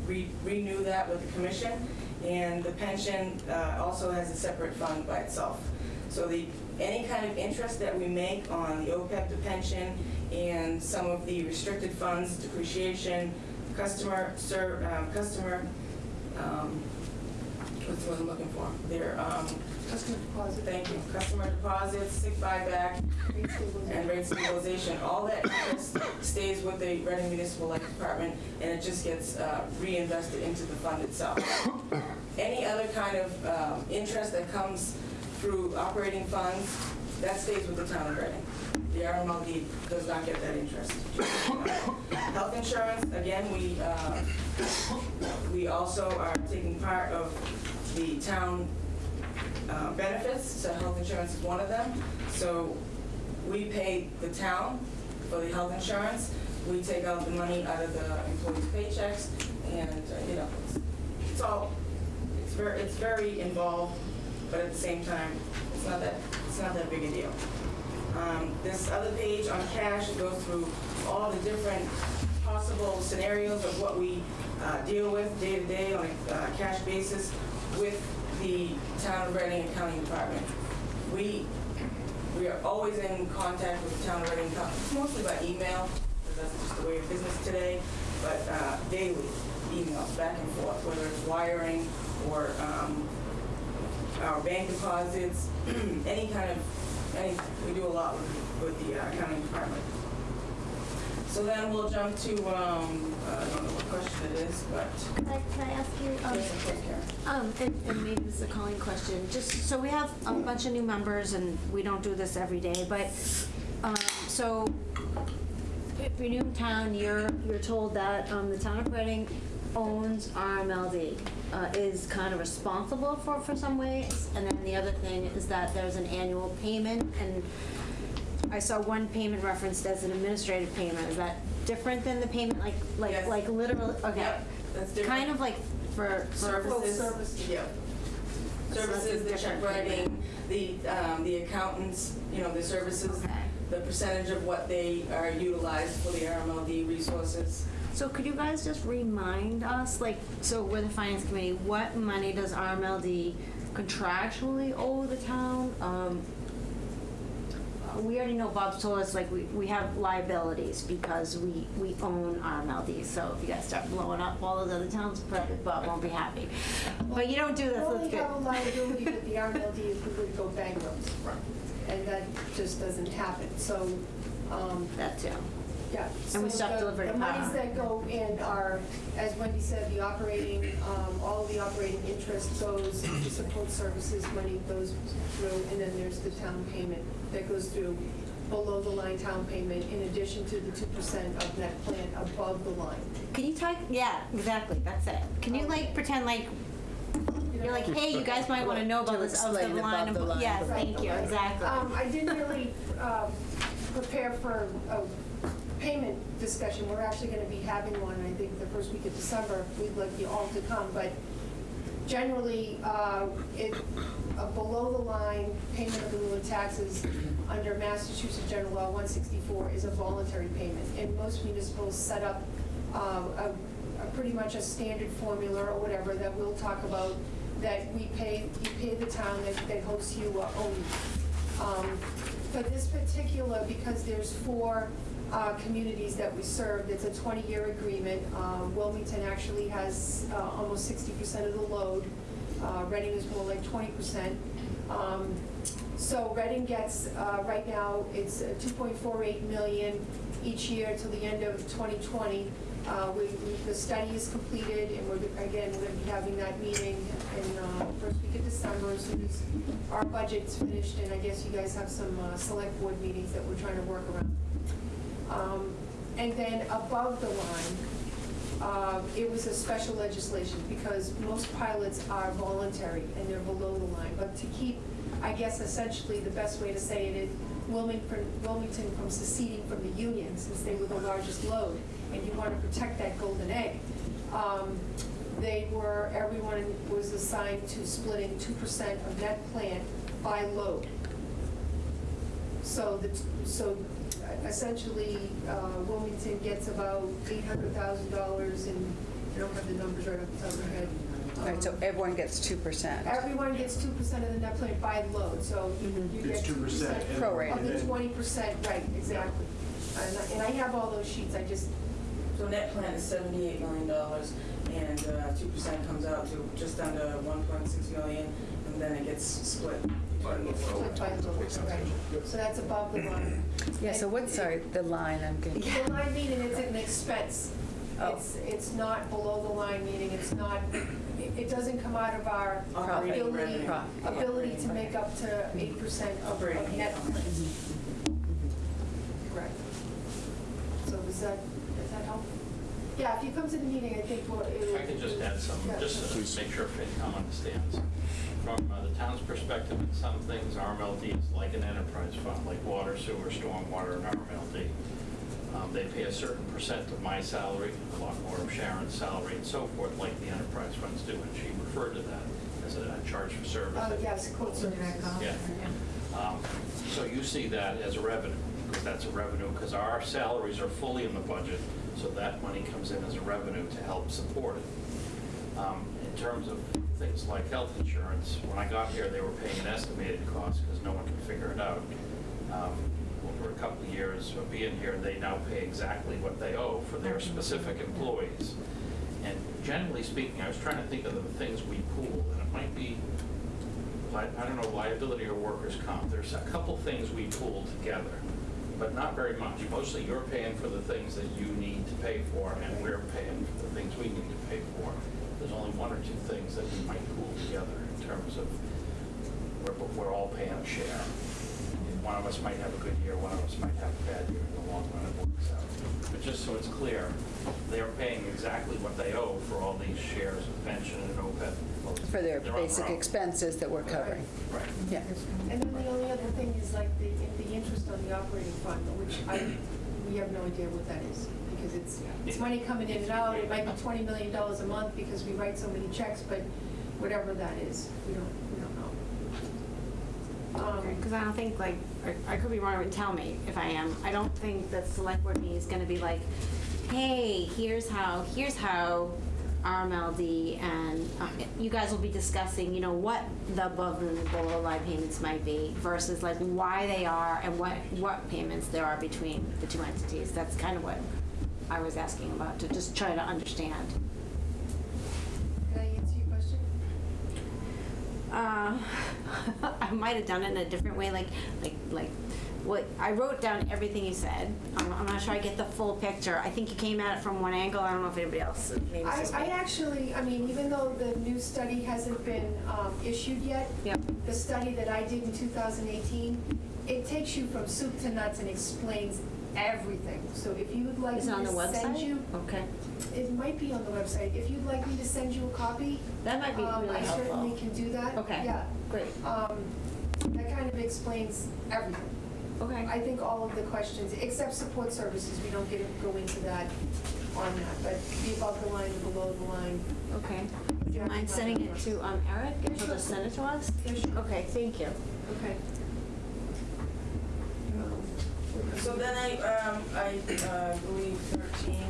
re- renew that with the commission. And the pension uh, also has a separate fund by itself. So the, any kind of interest that we make on the OPEB, to pension and some of the restricted funds, depreciation, customer, ser, um, customer, um, what's the word I'm looking for? Their, um, Customer deposit. thank you, customer deposits, sick buyback, and rate stabilization, all that stays with the Reading Municipal Light Department, and it just gets uh, reinvested into the fund itself. Any other kind of um, interest that comes through operating funds, that stays with the town of Reading. The RMLD does not get that interest. Health insurance, again, we, uh, we also are taking part of the town uh, benefits, so health insurance is one of them. So we pay the town for the health insurance. We take out the money out of the employees' paychecks, and, uh, you know, it's- it's all, it's very, it's very involved, but at the same time, it's not that, it's not that big a deal. Um, This other page on cash goes through all the different possible scenarios of what we uh, deal with day to day on a uh, cash basis with the town of Reading Accounting Department. We, we are always in contact with the town of Reading, mostly by email, because that's just the way of business today, but uh, daily emails back and forth, whether it's wiring or um, our bank deposits, any kind of, any, we do a lot with, with the uh, accounting department. So then we'll jump to, um, I don't know what question it is, but, Can I, can I ask you, um, yes, of course, Karen. Um, and, and maybe this is a calling question, just, so we have a bunch of new members and we don't do this every day, but, um, so, if you're new in town, you're, you're told that, um, the town of Reading owns RMLD, uh, is kind of responsible for, for some ways, and then the other thing is that there's an annual payment, and I saw one payment referenced as an administrative payment, is that different than the payment, like, like, Yes. like literally, okay? Yep, that's different. Kind of like for, Services. services. Yeah. That's Services, the check different writing, the, um, the accountants, you know, the services, Okay. the percentage of what they are utilized for the RMLD resources. So could you guys just remind us, like, so we're the finance committee, what money does RMLD contractually owe the town? Um, We already know Bob's told us, like, we, we have liabilities because we, we own RMLD. So if you guys start blowing up all those other towns, probably Bob won't be happy. But you don't do We this, only that's good. have a liability with the RMLD if we would go bankrupt. And that just doesn't happen, so, um, That too. Yeah. And we So stop the- delivering The monies power. that go in are, as Wendy said, the operating, um, all the operating interest goes, support services money goes through, and then there's the town payment that goes through below the line town payment in addition to the two percent of net plan above the line. Can you talk, yeah, exactly, that's it. Can you like pretend like, you're like, hey, you guys might want to know about To this of the explain line. above the line. Yes, thank you, exactly. Um, I didn't really, um, prepare for a payment discussion. We're actually gonna be having one, I think, the first week of December. We'd like you all to come, but generally, uh, it, a below-the-line payment of the lieu of taxes under Massachusetts General Law 164 is a voluntary payment. And most municipals set up, uh, a, a pretty much a standard formula or whatever that we'll talk about, that we pay, you pay the town that, that hosts you uh, only. Um, For this particular, because there's four uh, communities that we serve, it's a 20-year agreement. Um, Wilmington actually has uh, almost 60% of the load. Uh, Reading is more like 20%. Um, So Reading gets, uh, right now, it's uh, 2.48 million each year till the end of 2020. Uh, we, we- the study is completed, and we're, again, we're gonna be having that meeting in, uh, first week of December, as our budget's finished, and I guess you guys have some, select board meetings that we're trying to work around. Um, and then above the line, uh, it was a special legislation, because most pilots are voluntary and they're below the line, but to keep, I guess essentially, the best way to say it is Wilmington, Wilmington from seceding from the union, since they were the largest load, and you want to protect that golden egg. Um, They were, everyone was assigned to splitting two percent of net plant by load. So the, so essentially, uh, Wilmington gets about eight hundred thousand dollars in I don't have the numbers right off the top of my head. All right, so Um, everyone gets 2%. Everyone gets two percent of the net plan by load, so you you get It's two 2% and- Prorated. of the twenty percent, right, exactly. And I- and I have all those sheets, I just, So net plan is seventy-eight million dollars, and uh, two percent comes out to just under one point six million, and then it gets split. between the split by load, right. So that's above the line. Yeah, so what, sorry, the line, I'm getting, The line meaning it's an expense. Oh. It's, it's not below the line, meaning it's not, it it doesn't come out of our Operating ability, revenue. Profit. ability to make up to eight percent of Operating net. income. Correct. So does that, does that help? Yeah, if you come to the meeting, I think we'll. If I can just add some, Yeah. just to make sure FinCom understands. From uh, the town's perspective, in some things, RMLD is like an enterprise fund, like water, sewer, stormwater, and RMLD. Um, They pay a certain percent of my salary, a lot more of Sharon's salary, and so forth, like the enterprise funds do, and she referred to that as a a charge for service. Oh, yes, quote services. Yeah. Um, So you see that as a revenue, because that's a revenue, because our salaries are fully in the budget, so that money comes in as a revenue to help support it. Um, terms of things like health insurance, when I got here, they were paying an estimated cost because no one could figure it out. Um, Over a couple of years of being here, they now pay exactly what they owe for their specific employees. And generally speaking, I was trying to think of the things we pool, and it might be, I don't know, liability or workers' comp. There's a couple things we pool together, but not very much. Mostly you're paying for the things that you need to pay for, and we're paying for the things we need to pay for. There's only one or two things that we might pool together in terms of, we're, we're all paying a share. One of us might have a good year, one of us might have a bad year, in the long run it works out. But just so it's clear, they're paying exactly what they owe for all these shares of pension and OPEB. for their They're on basic own. expenses that we're covering. Right. Yeah. And then the only other thing is like the, the interest on the operating fund, which I, we have no idea what that is. Because it's, it's money coming in and out, it might be twenty million dollars a month because we write so many checks, but whatever that is, we don't, we don't know. Um, Because I don't think like, or I could be wrong, and tell me if I am, I don't think that select board meeting is gonna be like, hey, here's how, here's how RMLD and, uh, you guys will be discussing, you know, what the above and below line payments might be versus like why they are and what, what payments there are between the two entities. That's kind of what I was asking about, to just try to understand. Can I answer your question? Uh, I might have done it in a different way, like, like, like, what, I wrote down everything you said. I'm, I'm not sure I get the full picture. I think you came at it from one angle. I don't know if anybody else, maybe I, I actually, I mean, even though the new study hasn't been um, issued yet, Yep. the study that I did in 2018, it takes you from soup to nuts and explains everything. So if you would like me Is it on the to send website? you, Okay. it might be on the website. If you'd like me to send you a copy, That might be um, really I certainly helpful. can do that. Okay. Yeah. Great. Um, That kind of explains everything. Okay. I think all of the questions, except support services, we don't get, go into that on that, but the above the line, the below the line. Okay. Would you mind sending it to, um, Eric? Yeah, He'll just send it to us? Okay, thank you. Okay. So then I, um, I, uh, believe thirteen,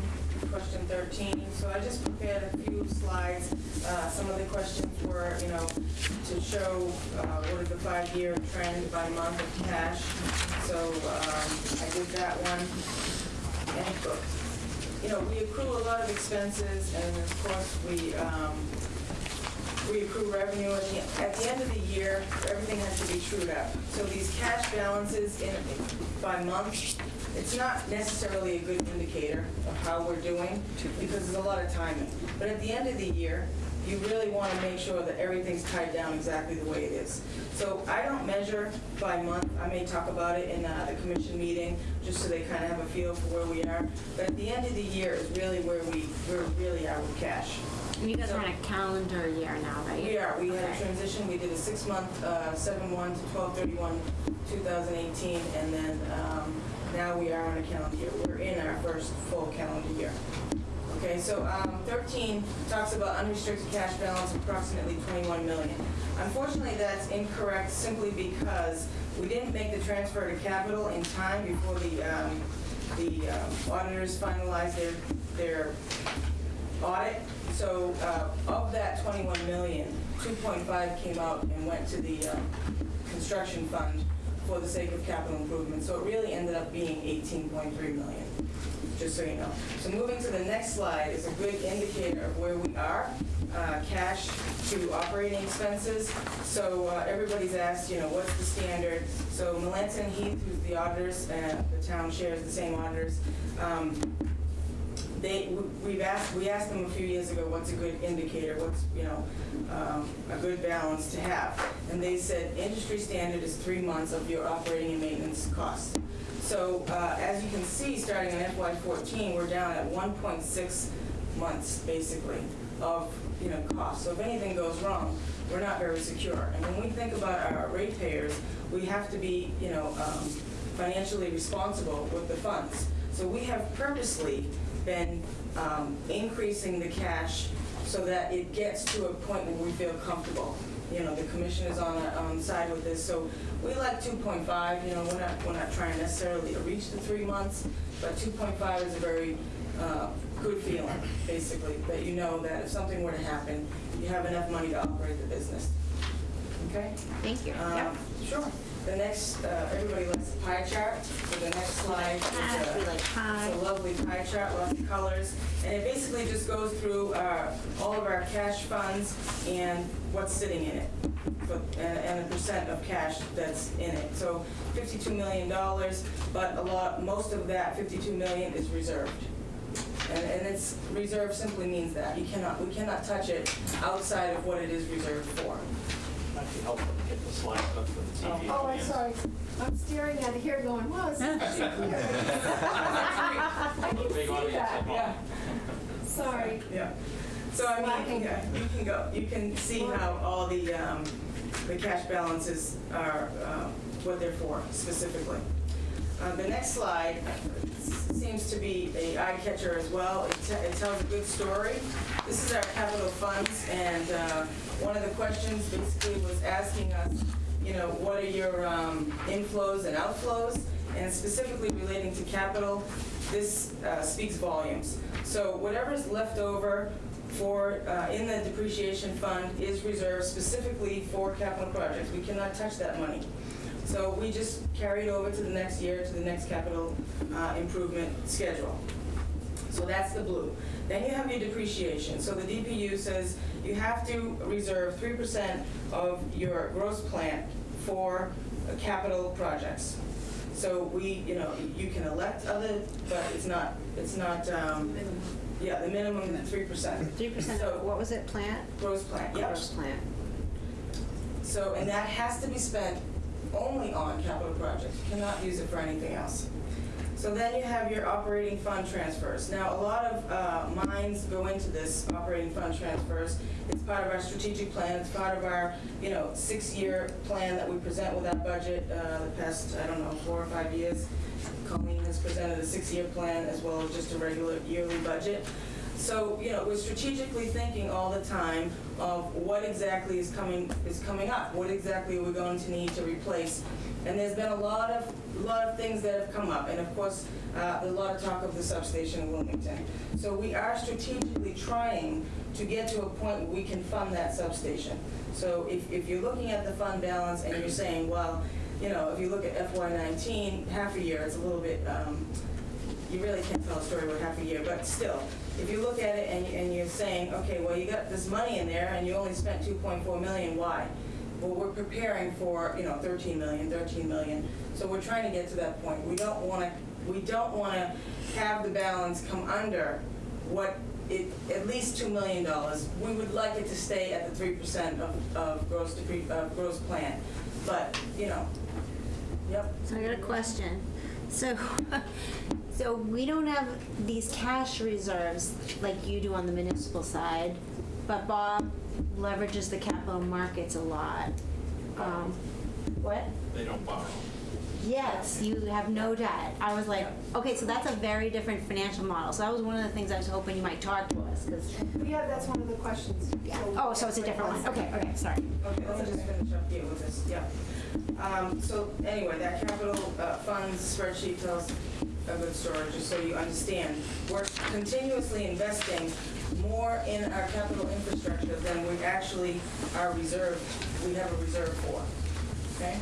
question thirteen, so I just prepared a few slides. Uh, some of the questions were, you know, to show, uh, what is the five-year trend by month of cash. So, um, I did that one. And, you know, we accrue a lot of expenses, and of course, we, um, we accrue revenue at the, at the end of the year, everything has to be trued up. So these cash balances in, by month, it's not necessarily a good indicator of how we're doing, because there's a lot of timing. But at the end of the year, you really want to make sure that everything's tied down exactly the way it is. So I don't measure by month, I may talk about it in uh, the commission meeting, just so they kind of have a feel for where we are. But at the end of the year is really where we, where we really are with cash. And you guys are on a calendar year now, right? We are, we had a transition, we did a six-month, uh, seven-one to twelve-thirty-one, two thousand eighteen, and then, um, now we are on a calendar year. We're in our first full calendar year. Okay, so, um, thirteen talks about unrestricted cash balance approximately twenty-one million. Unfortunately, that's incorrect simply because we didn't make the transfer to capital in time before the, um, the um, auditors finalized their, their audit. So uh, of that 21 million, 2.5 came out and went to the um, construction fund for the sake of capital improvement. So it really ended up being 18.3 million, just so you know. So moving to the next slide is a good indicator of where we are, uh, cash to operating expenses. So uh, everybody's asked, you know, what's the standard? So Melanson Heath, who's the auditors, and the town shares the same auditors, um, they, we've asked, we asked them a few years ago, what's a good indicator, what's, you know, um, a good balance to have? And they said, industry standard is three months of your operating and maintenance costs. So, uh, as you can see, starting in FY fourteen, we're down at one point six months, basically, of, you know, costs. So if anything goes wrong, we're not very secure. And when we think about our ratepayers, we have to be, you know, um, financially responsible with the funds. So we have purposely been um, increasing the cash so that it gets to a point where we feel comfortable. You know, the commission is on, on side with this, so we like 2.5, you know, we're not, we're not trying necessarily to reach the three months, but 2.5 is a very uh, good feeling, basically, that you know that if something were to happen, you have enough money to operate the business. Okay? Thank you. Um, Yep. Sure. The next, uh, everybody likes the pie chart, so the next slide is a- like pie. It's a lovely pie chart, lots of colors, and it basically just goes through uh, all of our cash funds and what's sitting in it, but- and and the percent of cash that's in it. So $52 million, but a lot, most of that 52 million is reserved. And and it's, reserved simply means that, you cannot, we cannot touch it outside of what it is reserved for. Might be helpful to get the slides up for the TV. Oh, I'm sorry. I'm staring at it here going, wow, this is I can big see that. Yeah. Sorry. Yeah. So I mean, Slacking. yeah, you can go, you can see how all the, um, the cash balances are, uh, what they're for specifically. Uh, The next slide seems to be a eye catcher as well. It te- it tells a good story. This is our capital funds, and uh, one of the questions basically was asking us, you know, what are your um, inflows and outflows? And specifically relating to capital, this uh, speaks volumes. So whatever's left over for, uh, in the depreciation fund is reserved specifically for capital projects. We cannot touch that money. So we just carry it over to the next year, to the next capital uh, improvement schedule. So that's the blue. Then you have your depreciation. So the DPU says you have to reserve 3% of your gross plant for capital projects. So we, you know, you can elect other, but it's not, it's not, um, yeah, the minimum is 3%. Three percent, So- what was it, plant? Gross plant, yep. Gross plant. So, and that has to be spent only on capital projects, you cannot use it for anything else. So then you have your operating fund transfers. Now, a lot of uh, minds go into this operating fund transfers. It's part of our strategic plan, it's part of our, you know, six-year plan that we present with our budget uh, the past, I don't know, four or five years. Colleen has presented a six-year plan as well as just a regular yearly budget. So, you know, we're strategically thinking all the time of what exactly is coming, is coming up, what exactly are we going to need to replace? And there's been a lot of, lot of things that have come up, and of course, uh, a lot of talk of the substation in Wilmington. So we are strategically trying to get to a point where we can fund that substation. So if, if you're looking at the fund balance and you're saying, well, you know, if you look at FY nineteen, half a year, it's a little bit, um, you really can't tell a story with half a year, but still, if you look at it and, and you're saying, okay, well, you got this money in there and you only spent 2.4 million, why? Well, we're preparing for, you know, 13 million, 13 million, so we're trying to get to that point. We don't want to, we don't want to have the balance come under what it, at least $2 million. We would like it to stay at the 3% of, of gross, of gross plant, but, you know, yep. So I got a question. So, so we don't have these cash reserves like you do on the municipal side, but Bob leverages the capital markets a lot. Um, What? They don't borrow. Yes, you have no debt. I was like, okay, so that's a very different financial model. So that was one of the things I was hoping you might talk to us, because, Yeah, that's one of the questions. yeah. Oh, so it's a different one. Okay, okay, sorry. Okay, let me just finish up here with this, yeah. Um, So anyway, that capital uh, funds spreadsheet tells a good story, just so you understand. We're continuously investing more in our capital infrastructure than we actually are reserved, we have a reserve for, okay?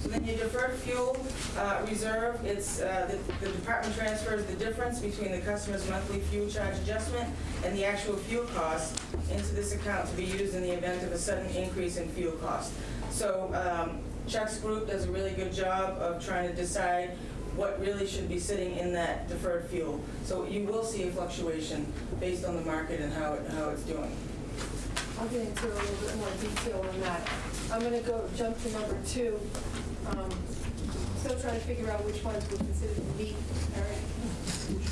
So then your deferred fuel uh, reserve, it's, uh, the the department transfers the difference between the customer's monthly fuel charge adjustment and the actual fuel cost into this account to be used in the event of a sudden increase in fuel cost. So um, Chuck's group does a really good job of trying to decide what really should be sitting in that deferred fuel. So you will see a fluctuation based on the market and how, it- how it's doing. I'll get into a little bit more detail on that. I'm gonna go, jump to number two. Um, Still trying to figure out which ones were considered the meat, Eric.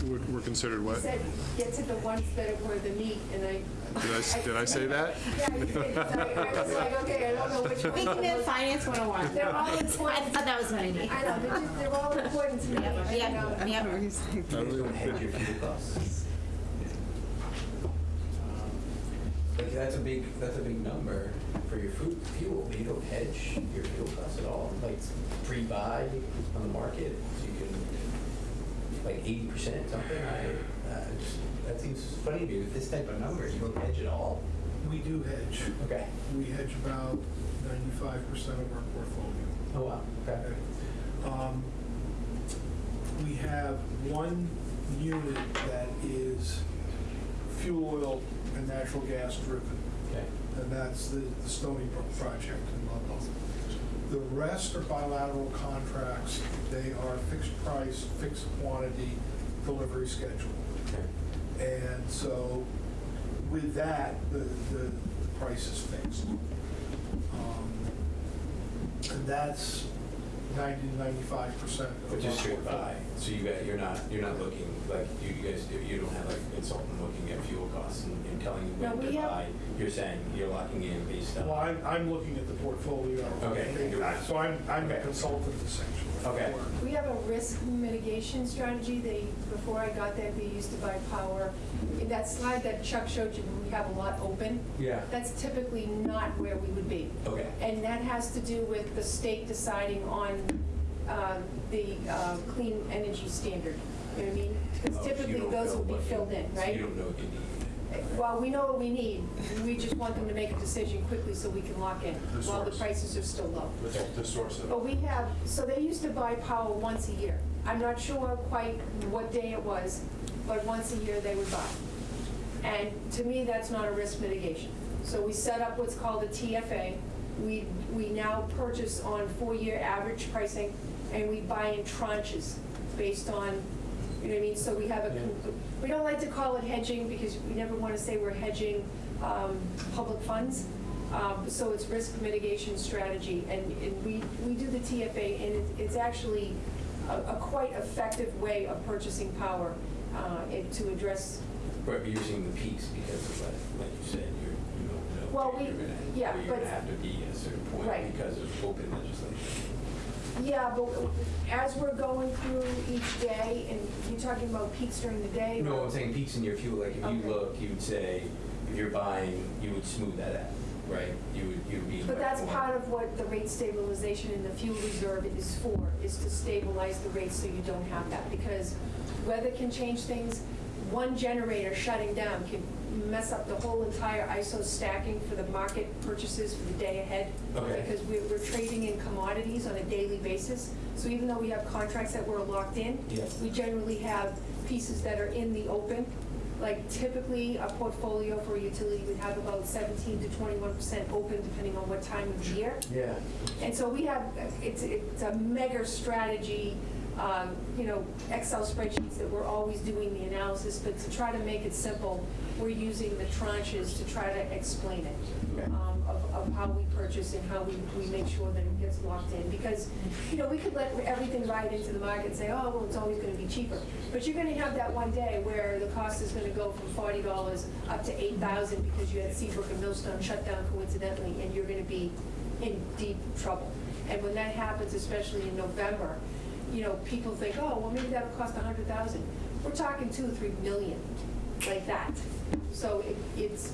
We're we're considered You what? said, get to the ones that were the meat, and I... Did I s- did I say that? Yeah, you did. So I I was like, okay, I don't know which one. We can do Finance 101. They're all I important. thought that was my name. I know, they're just, they're all important to me. Yep, and, yep, um, yep. You guys don't hedge your fuel costs. Like, that's a big, that's a big number for your food, fuel. You don't hedge your fuel costs at all. Like, pre-buy on the market, so you can, like eighty percent something, I, uh, just, that seems funny to me with this type of number. You don't hedge at all? We do hedge. Okay. We hedge about 95% of our portfolio. Oh, wow, okay. Um, We have one unit that is fuel oil and natural gas driven, Okay. And that's the the Stony Brook project in Ludlow. The rest are bilateral contracts. They are fixed price, fixed quantity, delivery schedule. And so with that, the, the the price is fixed. Um, And that's 90 to 95 percent of But just straight buy, so you got, you're not, you're not looking, like, you you guys, do- you don't have like a consultant looking at fuel costs and and telling you No, when we to have- buy. You're saying you're locking in based on. Well, I'm, I'm looking at the portfolio. Okay. So I'm, I'm a Okay. consultant essentially. Okay. We have a risk mitigation strategy. They, before I got there, they used to buy power. In that slide that Chuck showed you, we have a lot open. Yeah. That's typically not where we would be. Okay. And that has to do with the state deciding on uh, the uh, clean energy standard. You know what I mean? Oh, Because so you typically, don't those will be filled in, so right? You don't know what you need. Well, we know what we need. We just want them to make a decision quickly so we can lock in The while the source. prices are still low. The source of But we have, so they used to buy power once a year. I'm not sure quite what day it was, but once a year they would buy. And to me, that's not a risk mitigation. So we set up what's called a TFA. We, we now purchase on four-year average pricing, and we buy in tranches based on, you know what I mean? So we have a, we don't like to call it hedging because we never want to say we're hedging um, public funds. Um, So it's risk mitigation strategy, and and we, we do the TFA, and it- it's actually a a quite effective way of purchasing power uh, and to address, But you're seeing the peaks because of like, like you said, you're, you don't know. Well, we- you're yeah, you're but- gonna have to be at a certain point Right. because of open legislation. Yeah, but as we're going through each day, and you're talking about peaks during the day? No, I'm saying peaks in your fuel, like if Okay. you look, you would say, if you're buying, you would smooth that out, right? You would, you would be. But that's part of what the rate stabilization in the fuel reserve is for, is to stabilize the rates so you don't have that. Because weather can change things. One generator shutting down can mess up the whole entire ISO stacking for the market purchases for the day ahead. Okay. Because we're, we're trading in commodities on a daily basis. So even though we have contracts that we're locked in, Yeah. we generally have pieces that are in the open. Like typically, a portfolio for a utility would have about 17 to 21% open depending on what time of year. Yeah. And so we have, it's, it's a mega strategy, um, you know, Excel spreadsheets that we're always doing the analysis, but to try to make it simple, we're using the tranches to try to explain it. Um, Of, of how we purchase and how we, we make sure that it gets locked in. Because, you know, we could let everything ride into the market and say, oh, well, it's always gonna be cheaper. But you're gonna have that one day where the cost is gonna go from forty dollars up to eight thousand because you had Seabrook and Millstone shut down coincidentally, and you're gonna be in deep trouble. And when that happens, especially in November, you know, people think, oh, well, maybe that'll cost a hundred thousand. We're talking two or three million like that. So it, it's,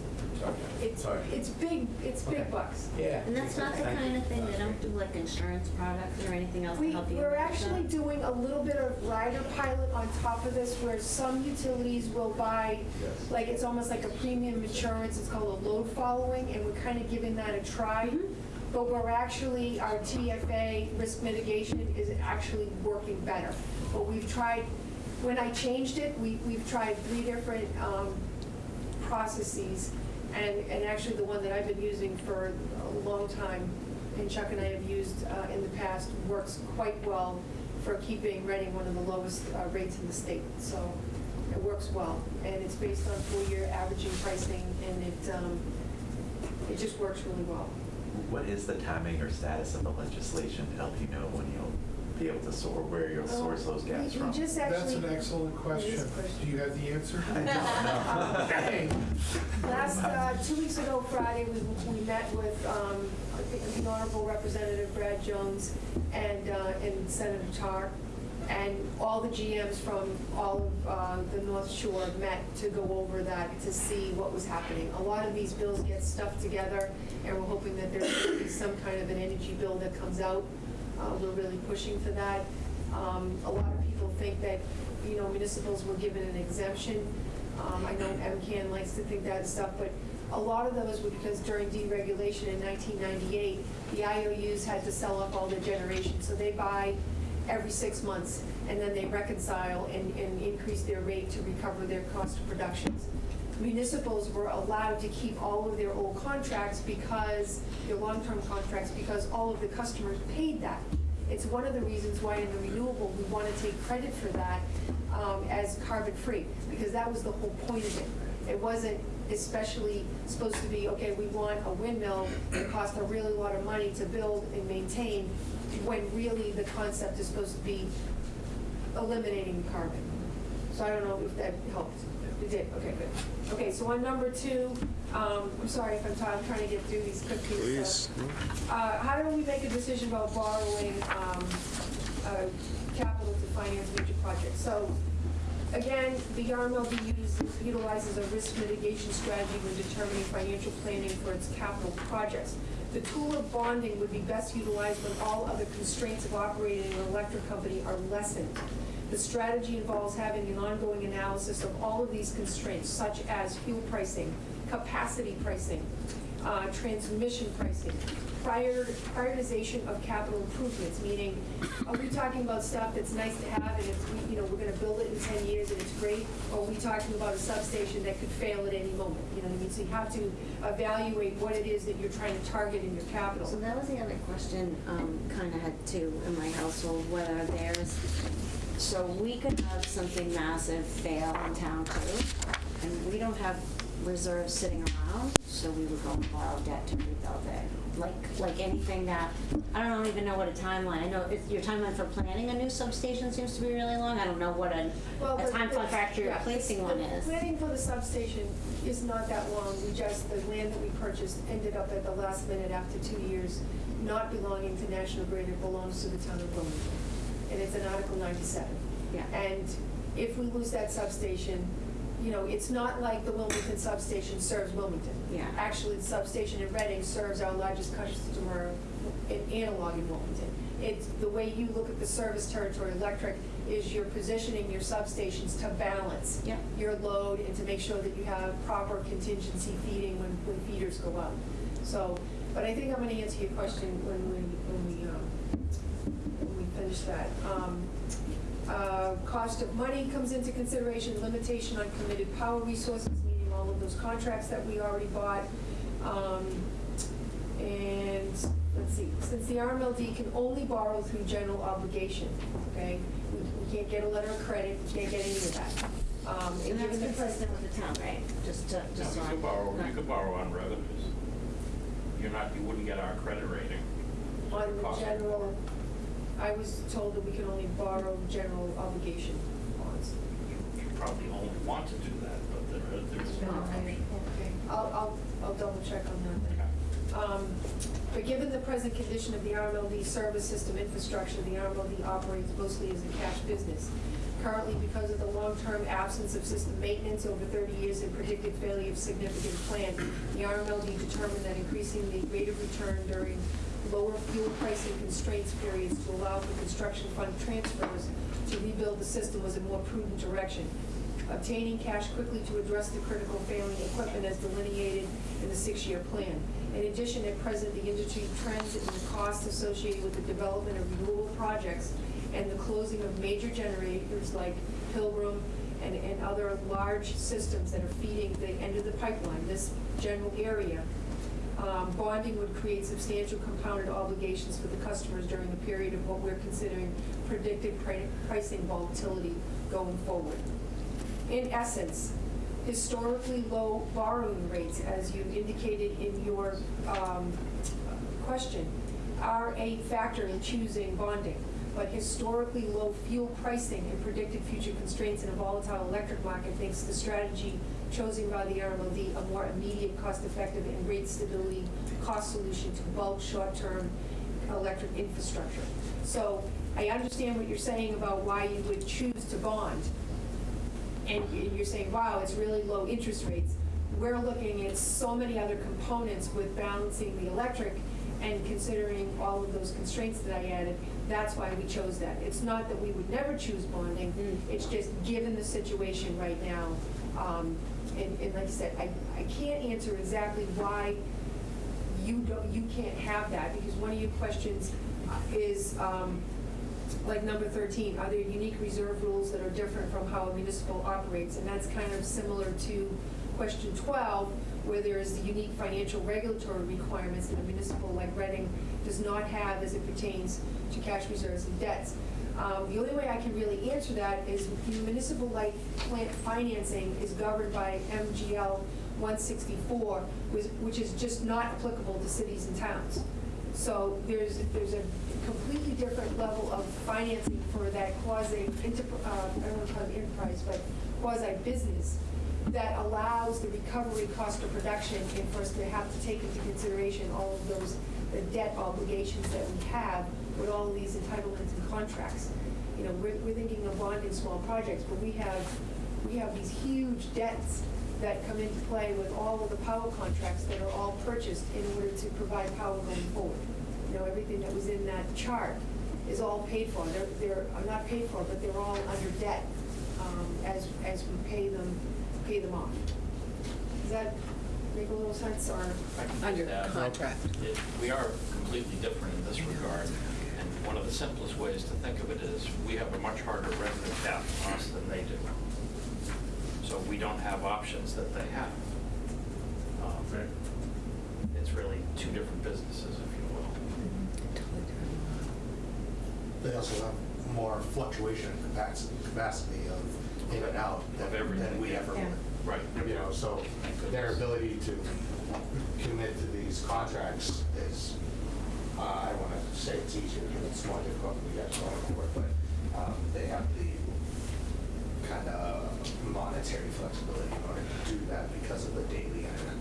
it's, Sorry. it's big, it's big bucks. Yeah. And that's not the kind of thing, they don't do like insurance products or anything else to We, help you? we're with actually that? doing a little bit of rider pilot on top of this, where some utilities will buy, like, it's almost like a premium insurance, it's called a load following, and we're kind of giving that a try. Mm-hmm. But we're actually, our TFA risk mitigation is actually working better. But we've tried, when I changed it, we, we've tried three different, um, processes. And, and actually, the one that I've been using for a long time, and Chuck and I have used uh, in the past, works quite well for keeping Reading one of the lowest uh, rates in the state. So it works well. And it's based on four-year averaging pricing, and it, um, it just works really well. What is the timing or status of the legislation to help you know when you'll be able to sort, where you'll source those gas We- we from? just That's actually. an excellent question. question. Do you have the answer? Um, Last, uh, two weeks ago Friday, we, we met with, um, the Honorable Representative Brad Jones and, uh, and Senator Tarr, and all the GMs from all of, uh, the North Shore met to go over that, to see what was happening. A lot of these bills get stuffed together, and we're hoping that there's gonna be some kind of an energy bill that comes out. Uh, we're really pushing for that. Um, a lot of people think that, you know, municipals were given an exemption. Um, I know MCAN likes to think that stuff, but a lot of those were because during deregulation in 1998, the IOUs had to sell up all their generation, so they buy every six months, and then they reconcile and, and increase their rate to recover their cost of productions. Municipals were allowed to keep all of their old contracts because, their long-term contracts, because all of the customers paid that. It's one of the reasons why in the renewable, we want to take credit for that um, as carbon-free, because that was the whole point of it. It wasn't especially supposed to be, okay, we want a windmill that costs a really lot of money to build and maintain, when really the concept is supposed to be eliminating carbon. So I don't know if that helped. It did, okay, good. Okay, so on number two, um, I'm sorry if I'm tired, I'm trying to get through these quick pieces. Please. Uh, How do we make a decision about borrowing um, uh, capital to finance major projects? So, again, the RMLD uses- utilizes a risk mitigation strategy when determining financial planning for its capital projects. The tool of bonding would be best utilized when all other constraints of operating an electric company are lessened. The strategy involves having an ongoing analysis of all of these constraints, such as fuel pricing, capacity pricing, uh, transmission pricing, prior, prioritization of capital improvements, meaning, are we talking about stuff that's nice to have and it's, you know, we're gonna build it in ten years and it's great? Or are we talking about a substation that could fail at any moment? You know what I mean? So you have to evaluate what it is that you're trying to target in your capital. So that was the other question, um, kind of had too in my household, whether there's, so we could have something massive fail in town too, and we don't have reserves sitting around, so we would go and borrow debt to rebuild it. Like, like anything that, I don't even know what a timeline, I know if your timeline for planning a new substation seems to be really long, I don't know what a, Well, a the- time the- contract for yeah, replacing the one is. Planning for the substation is not that long. We just, the land that we purchased ended up at the last minute after two years not belonging to National Grid. It belongs to the town of Wilmington. And it's an Article 97. Yeah. And if we lose that substation, you know, it's not like the Wilmington substation serves Wilmington. Yeah. Actually, the substation in Reading serves our largest customer in Analog in Wilmington. It's, the way you look at the service territory electric is you're positioning your substations to balance Yep. your load and to make sure that you have proper contingency feeding when, when feeders go up. So, but I think I'm gonna answer your question when we, when we, um, when we finish that. Um, uh, Cost of money comes into consideration, limitation on committed power resources, meaning all of those contracts that we already bought. Um, And, let's see, since the RMLD can only borrow through general obligation, okay? We we can't get a letter of credit, we can't get any of that. Um, And that's given the consistent with the town, right? Just to, No, just so you could borrow, not- you could borrow on revenues. You're not, you wouldn't get our credit rating. On the general, I was told that we can only borrow general obligation bonds. You probably only want to do that, but there, there's an Okay, option. okay. I'll, I'll, I'll double check on that then. Um, But given the present condition of the RMLD service system infrastructure, the RMLD operates mostly as a cash business. Currently, because of the long-term absence of system maintenance over 30 years and predicted failure of significant plant, the RMLD determined that increasing the rate of return during lower fuel pricing constraints periods to allow for construction fund transfers to rebuild the system was a more prudent direction. Obtaining cash quickly to address the critical failing equipment as delineated in the six-year plan. In addition, at present, the industry trends and the costs associated with the development of renewable projects and the closing of major generators like Pilgrim and, and other large systems that are feeding the end of the pipeline, this general area, um, bonding would create substantial compounded obligations for the customers during the period of what we're considering predicted pri- pricing volatility going forward. In essence, historically low borrowing rates, as you indicated in your um, question, are a factor in choosing bonding. But historically low fuel pricing and predicted future constraints in a volatile electric market makes the strategy chosen by the RMLD a more immediate, cost-effective, and rate stability cost solution to bulk short-term electric infrastructure. So I understand what you're saying about why you would choose to bond, and you're saying, wow, it's really low interest rates. We're looking at so many other components with balancing the electric and considering all of those constraints that I added. That's why we chose that. It's not that we would never choose bonding, it's just given the situation right now. um, And, and like I said, I, I can't answer exactly why you don't, you can't have that, because one of your questions is, um, like number 13, are there unique reserve rules that are different from how a municipal operates? And that's kind of similar to question 12, where there is the unique financial regulatory requirements in a municipal like Reading does not have as it pertains to cash reserves and debts. Um, The only way I can really answer that is municipal light plant financing is governed by MGL 164, which- which is just not applicable to cities and towns. So there's, there's a completely different level of financing for that quasi, uh, I don't want to call it enterprise, but quasi-business that allows the recovery cost of production and for us to have to take into consideration all of those the debt obligations that we have with all of these entitlements and contracts. You know, we're, we're thinking of bonding small projects, but we have, we have these huge debts that come into play with all of the power contracts that are all purchased in order to provide power going forward. You know, everything that was in that chart is all paid for. They're, they're, not paid for, but they're all under debt um, as, as we pay them, pay them off. Does that make a little sense, or? I can just Under add, contract. it- We are completely different in this regard, and one of the simplest ways to think of it is, we have a much harder revenue cap on us than they do. So we don't have options that they have. Um, It's really two different businesses, if you will. They also have more fluctuation in capacity, capacity of in and out Of than, everything. than we ever Yeah. would. Right. You know, so their ability to commit to these contracts is, uh, I want to say it's easier because it's more difficult for you guys going forward, but um, they have the kind of monetary flexibility in order to do that because of the daily internet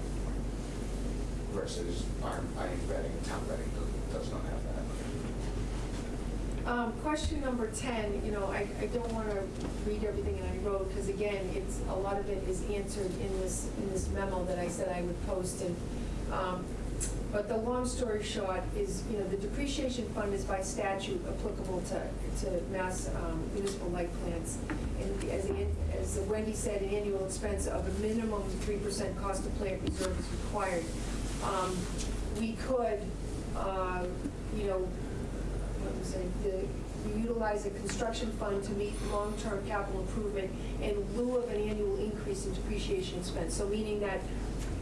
versus our, I Reading, town Reading does- does not have. Um, Question number 10, you know, I, I don't want to read everything that I wrote, because again, it's, a lot of it is answered in this, in this memo that I said I would post, and, um, but the long story short is, you know, the depreciation fund is by statute applicable to, to mass um, municipal light plants. And as, the- as Wendy said, an annual expense of a minimum 3% cost of plant reserve is required. Um, We could, uh, you know, it, the, we utilize a construction fund to meet long-term capital improvement in lieu of an annual increase in depreciation expense. So meaning that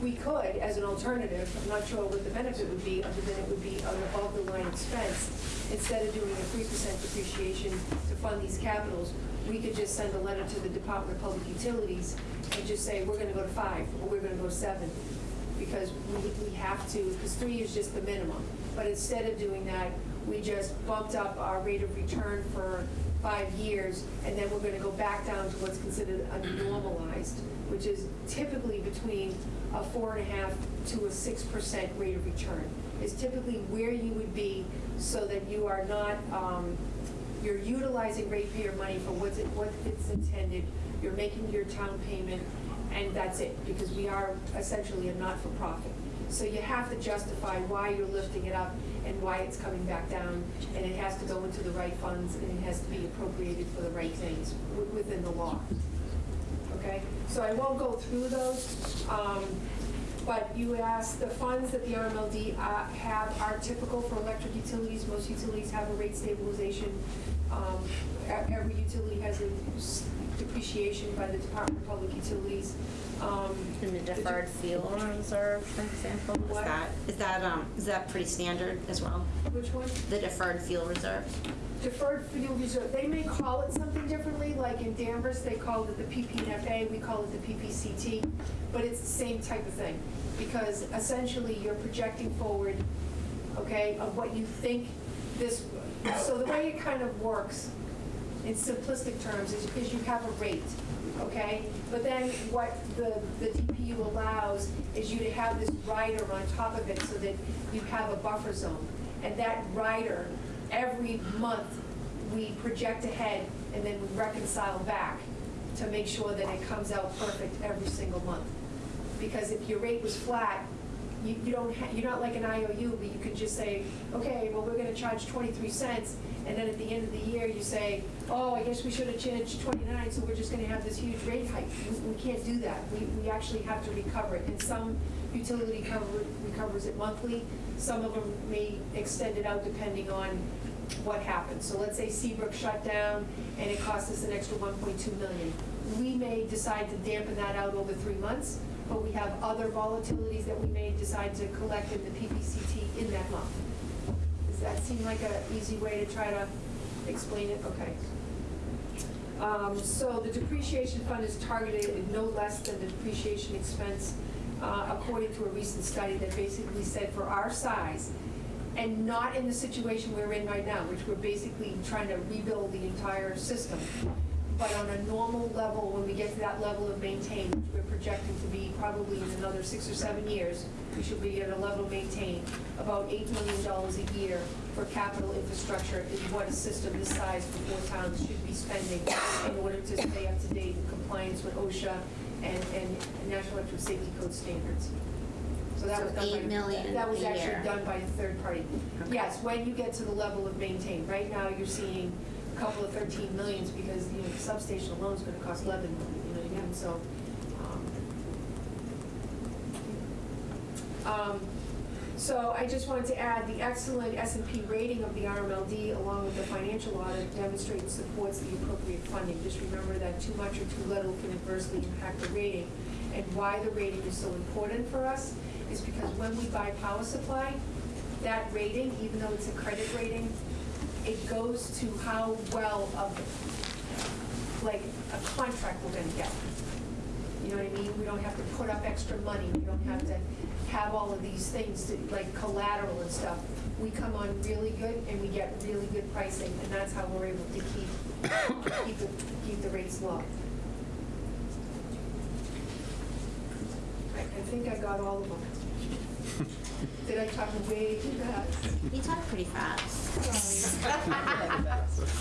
we could, as an alternative, I'm not sure what the benefit would be, other than it would be an above-the-line expense. Instead of doing a three percent depreciation to fund these capitals, we could just send a letter to the Department of Public Utilities and just say, we're gonna go to five, or we're gonna go to seven because we, we have to, because three is just the minimum. But instead of doing that, we just bumped up our rate of return for five years, and then we're gonna go back down to what's considered a normalized, which is typically between a four and a half to a six percent rate of return, is typically where you would be so that you are not, um, you're utilizing ratepayer money for what's it, what it's intended, you're making your town payment, and that's it, because we are essentially a not-for-profit. So you have to justify why you're lifting it up and why it's coming back down, and it has to go into the right funds, and it has to be appropriated for the right things within the law. Okay? So I won't go through those, um, but you asked, the funds that the RMLD uh, have are typical for electric utilities. Most utilities have a rate stabilization. Um, Every utility has a depreciation by the Department of Public Utilities. Um, In the deferred fuel reserve, for example, is What? that, is that, um, is that pretty standard as well? Which one? The deferred fuel reserve? Deferred fuel reserve, they may call it something differently, like in Danvers, they called it the PPNFA, we call it the PPCT, but it's the same type of thing, because essentially you're projecting forward, okay, of what you think this, so the way it kind of works, in simplistic terms, is, is you have a rate, okay? But then what the, the DPU allows is you to have this rider on top of it so that you have a buffer zone. And that rider, every month, we project ahead and then we reconcile back to make sure that it comes out perfect every single month. Because if your rate was flat, you, you don't, you're not like an IOU, but you could just say, okay, well, we're gonna charge 23 cents, and then at the end of the year, you say, oh, I guess we should have changed 29, so we're just gonna have this huge rate hike. We, we can't do that. We, we actually have to recover it, and some utility cover, recovers it monthly, some of them may extend it out depending on what happens. So let's say Seabrook shut down, and it cost us an extra 1.2 million. We may decide to dampen that out over three months, but we have other volatilities that we may decide to collect in the PPCT in that month. That seem like an easy way to try to explain it? Okay. Um, So the depreciation fund is targeted at no less than the depreciation expense, uh, according to a recent study that basically said for our size, and not in the situation we're in right now, which we're basically trying to rebuild the entire system, but on a normal level, when we get to that level of maintain, which we're projecting to be probably in another six or seven years, we should be at a level of maintain, about $8 million a year for capital infrastructure is what a system this size for four towns should be spending in order to stay up to date in compliance with OSHA and, and National Electric Safety Code standards. So that So was done by. $8 million That was actually year. done by a third party. Yes, when you get to the level of maintain. Right now, you're seeing couple of 13 millions because, you know, the substation alone is gonna cost 11 million, you know, again, so. um, um, So I just wanted to add, the excellent S and P rating of the RMLD along with the financial audit demonstrates and supports the appropriate funding. Just remember that too much or too little can adversely impact the rating. And why the rating is so important for us is because when we buy power supply, that rating, even though it's a credit rating, it goes to how well of, like, a contract we're gonna get. You know what I mean? We don't have to put up extra money, we don't have to have all of these things, to like collateral and stuff. We come on really good and we get really good pricing, and that's how we're able to keep, keep the, keep the rates low. I, I think I got all of them. Did I talk way too fast? You talk pretty fast.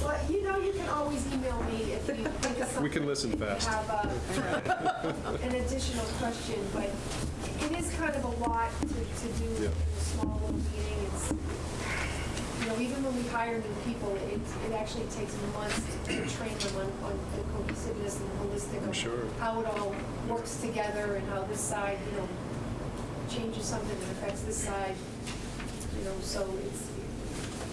Well, you know, you can always email me if you think of something. We can listen fast. Have a- an additional question, but it is kind of a lot to, to do in Yeah. a small little meeting. It's, you know, even when we hire new people, it, it actually takes months to train them on, on the cohesiveness and the holistic I'm of sure. how it all works together and how this side, you know, changes something that affects this side, you know, so it's,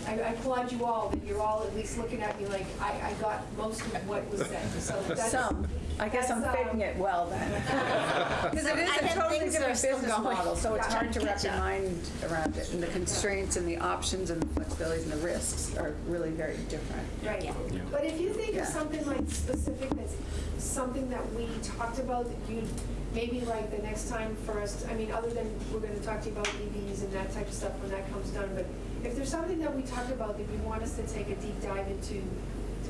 I I applaud you all, that you're all at least looking at me like, I, I got most of what was said, so that's. Some. I guess I'm that's, um, faking it well then. Because it is a think totally things are different still business going. model, so it's Yeah. hard to wrap your mind around it. And the constraints and the options and the flexibilities and the risks are really very different. Right. Yeah. But if you think Yeah. of something like specific, that's something that we talked about, that you'd, maybe like the next time for us, I mean, other than, we're gonna talk to you about EVs and that type of stuff when that comes done, but if there's something that we talked about that you want us to take a deep dive into,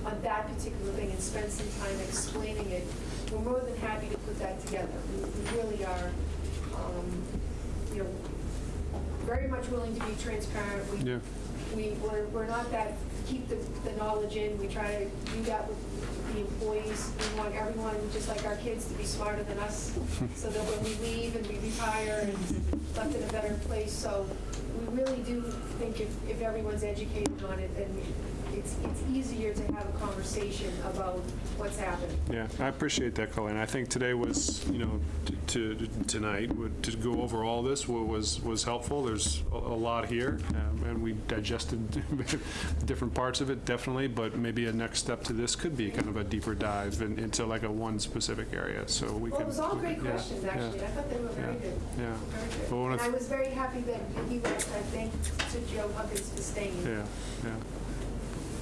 on that particular thing and spend some time explaining it, we're more than happy to put that together. We we really are, um, you know, very much willing to be transparent. We- Yeah. We, we're, we're not that, keep the, the knowledge in, we try to do that with the employees. We want everyone, just like our kids, to be smarter than us, so that when we leave and we retire and left in a better place. So we really do think if, if everyone's educated on it, then it's, it's easier to have a conversation about what's happening. Yeah, I appreciate that, Colleen. I think today was, you know, t- to, tonight, to go over all this wa- was, was helpful. There's a a lot here, um, and we digested different parts of it, definitely, but maybe a next step to this could be kind of a deeper dive in- into like a one specific area, so we Well, can. it was all great yeah, questions, yeah, actually. I thought they were very yeah, good. Yeah. Very good. Well, And I was very happy that he left. I thank to Joe Huggins for staying. Yeah, yeah.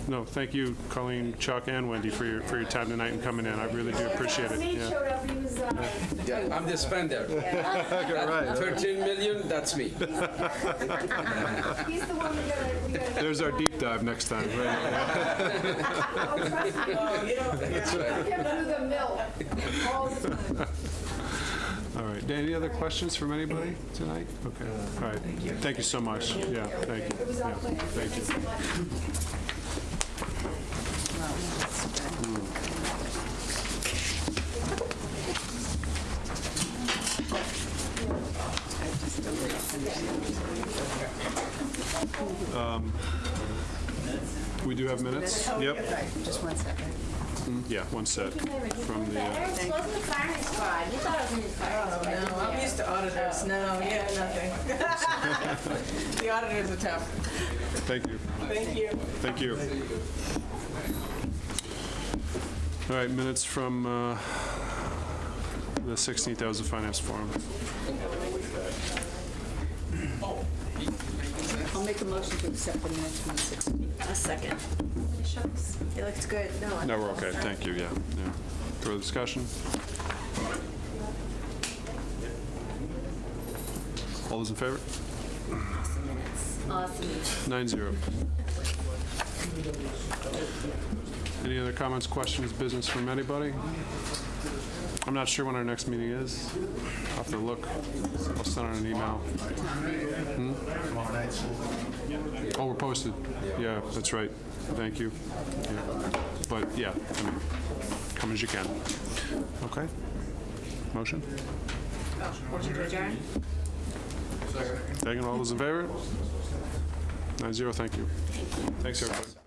No, thank you, Colleen, Chuck, and Wendy for your, for your time tonight and coming in. I really do appreciate it. Yeah. showed up, he was, uh, Yeah, I'm the spender. Right. 13 million, that's me. he's the one we gotta, we gotta. There's our deep dive next time, right? Oh, trust me. You don't, I kept through the mill all the time. All right, any other questions from anybody tonight? Okay, all right. Thank you so much. Yeah, thank you. It was our Yeah, pleasure. Thank Thanks you. so much. Um, We do have minutes? Yep. Just one second. Mm, Yeah, one set from the, uh, Eric's wasn't the firing squad. You thought it was in the firing squad. no, I'm used to auditors. No, yeah, nothing. The auditors are tough. thank you, Thank you. thank you. All right, minutes from uh, the 16th, that was the finance forum. I'll make a motion to accept the minutes from the 16th. A second. Shucks. It looks good. No. No, we're okay, thank you, yeah, yeah. Further discussion? All those in favor? Awesome. Nine zero. Any other comments, questions, business from anybody? I'm not sure when our next meeting is. I'll have to look. I'll send out an email. Hmm? Tomorrow night, school. Oh, we're posted. Yeah, that's right. Thank you. Yeah. But, yeah, I mean, come as you can. Okay? Motion? Motion to adjourn? Second, all those in favor? Nine zero, thank you. Thanks, everybody.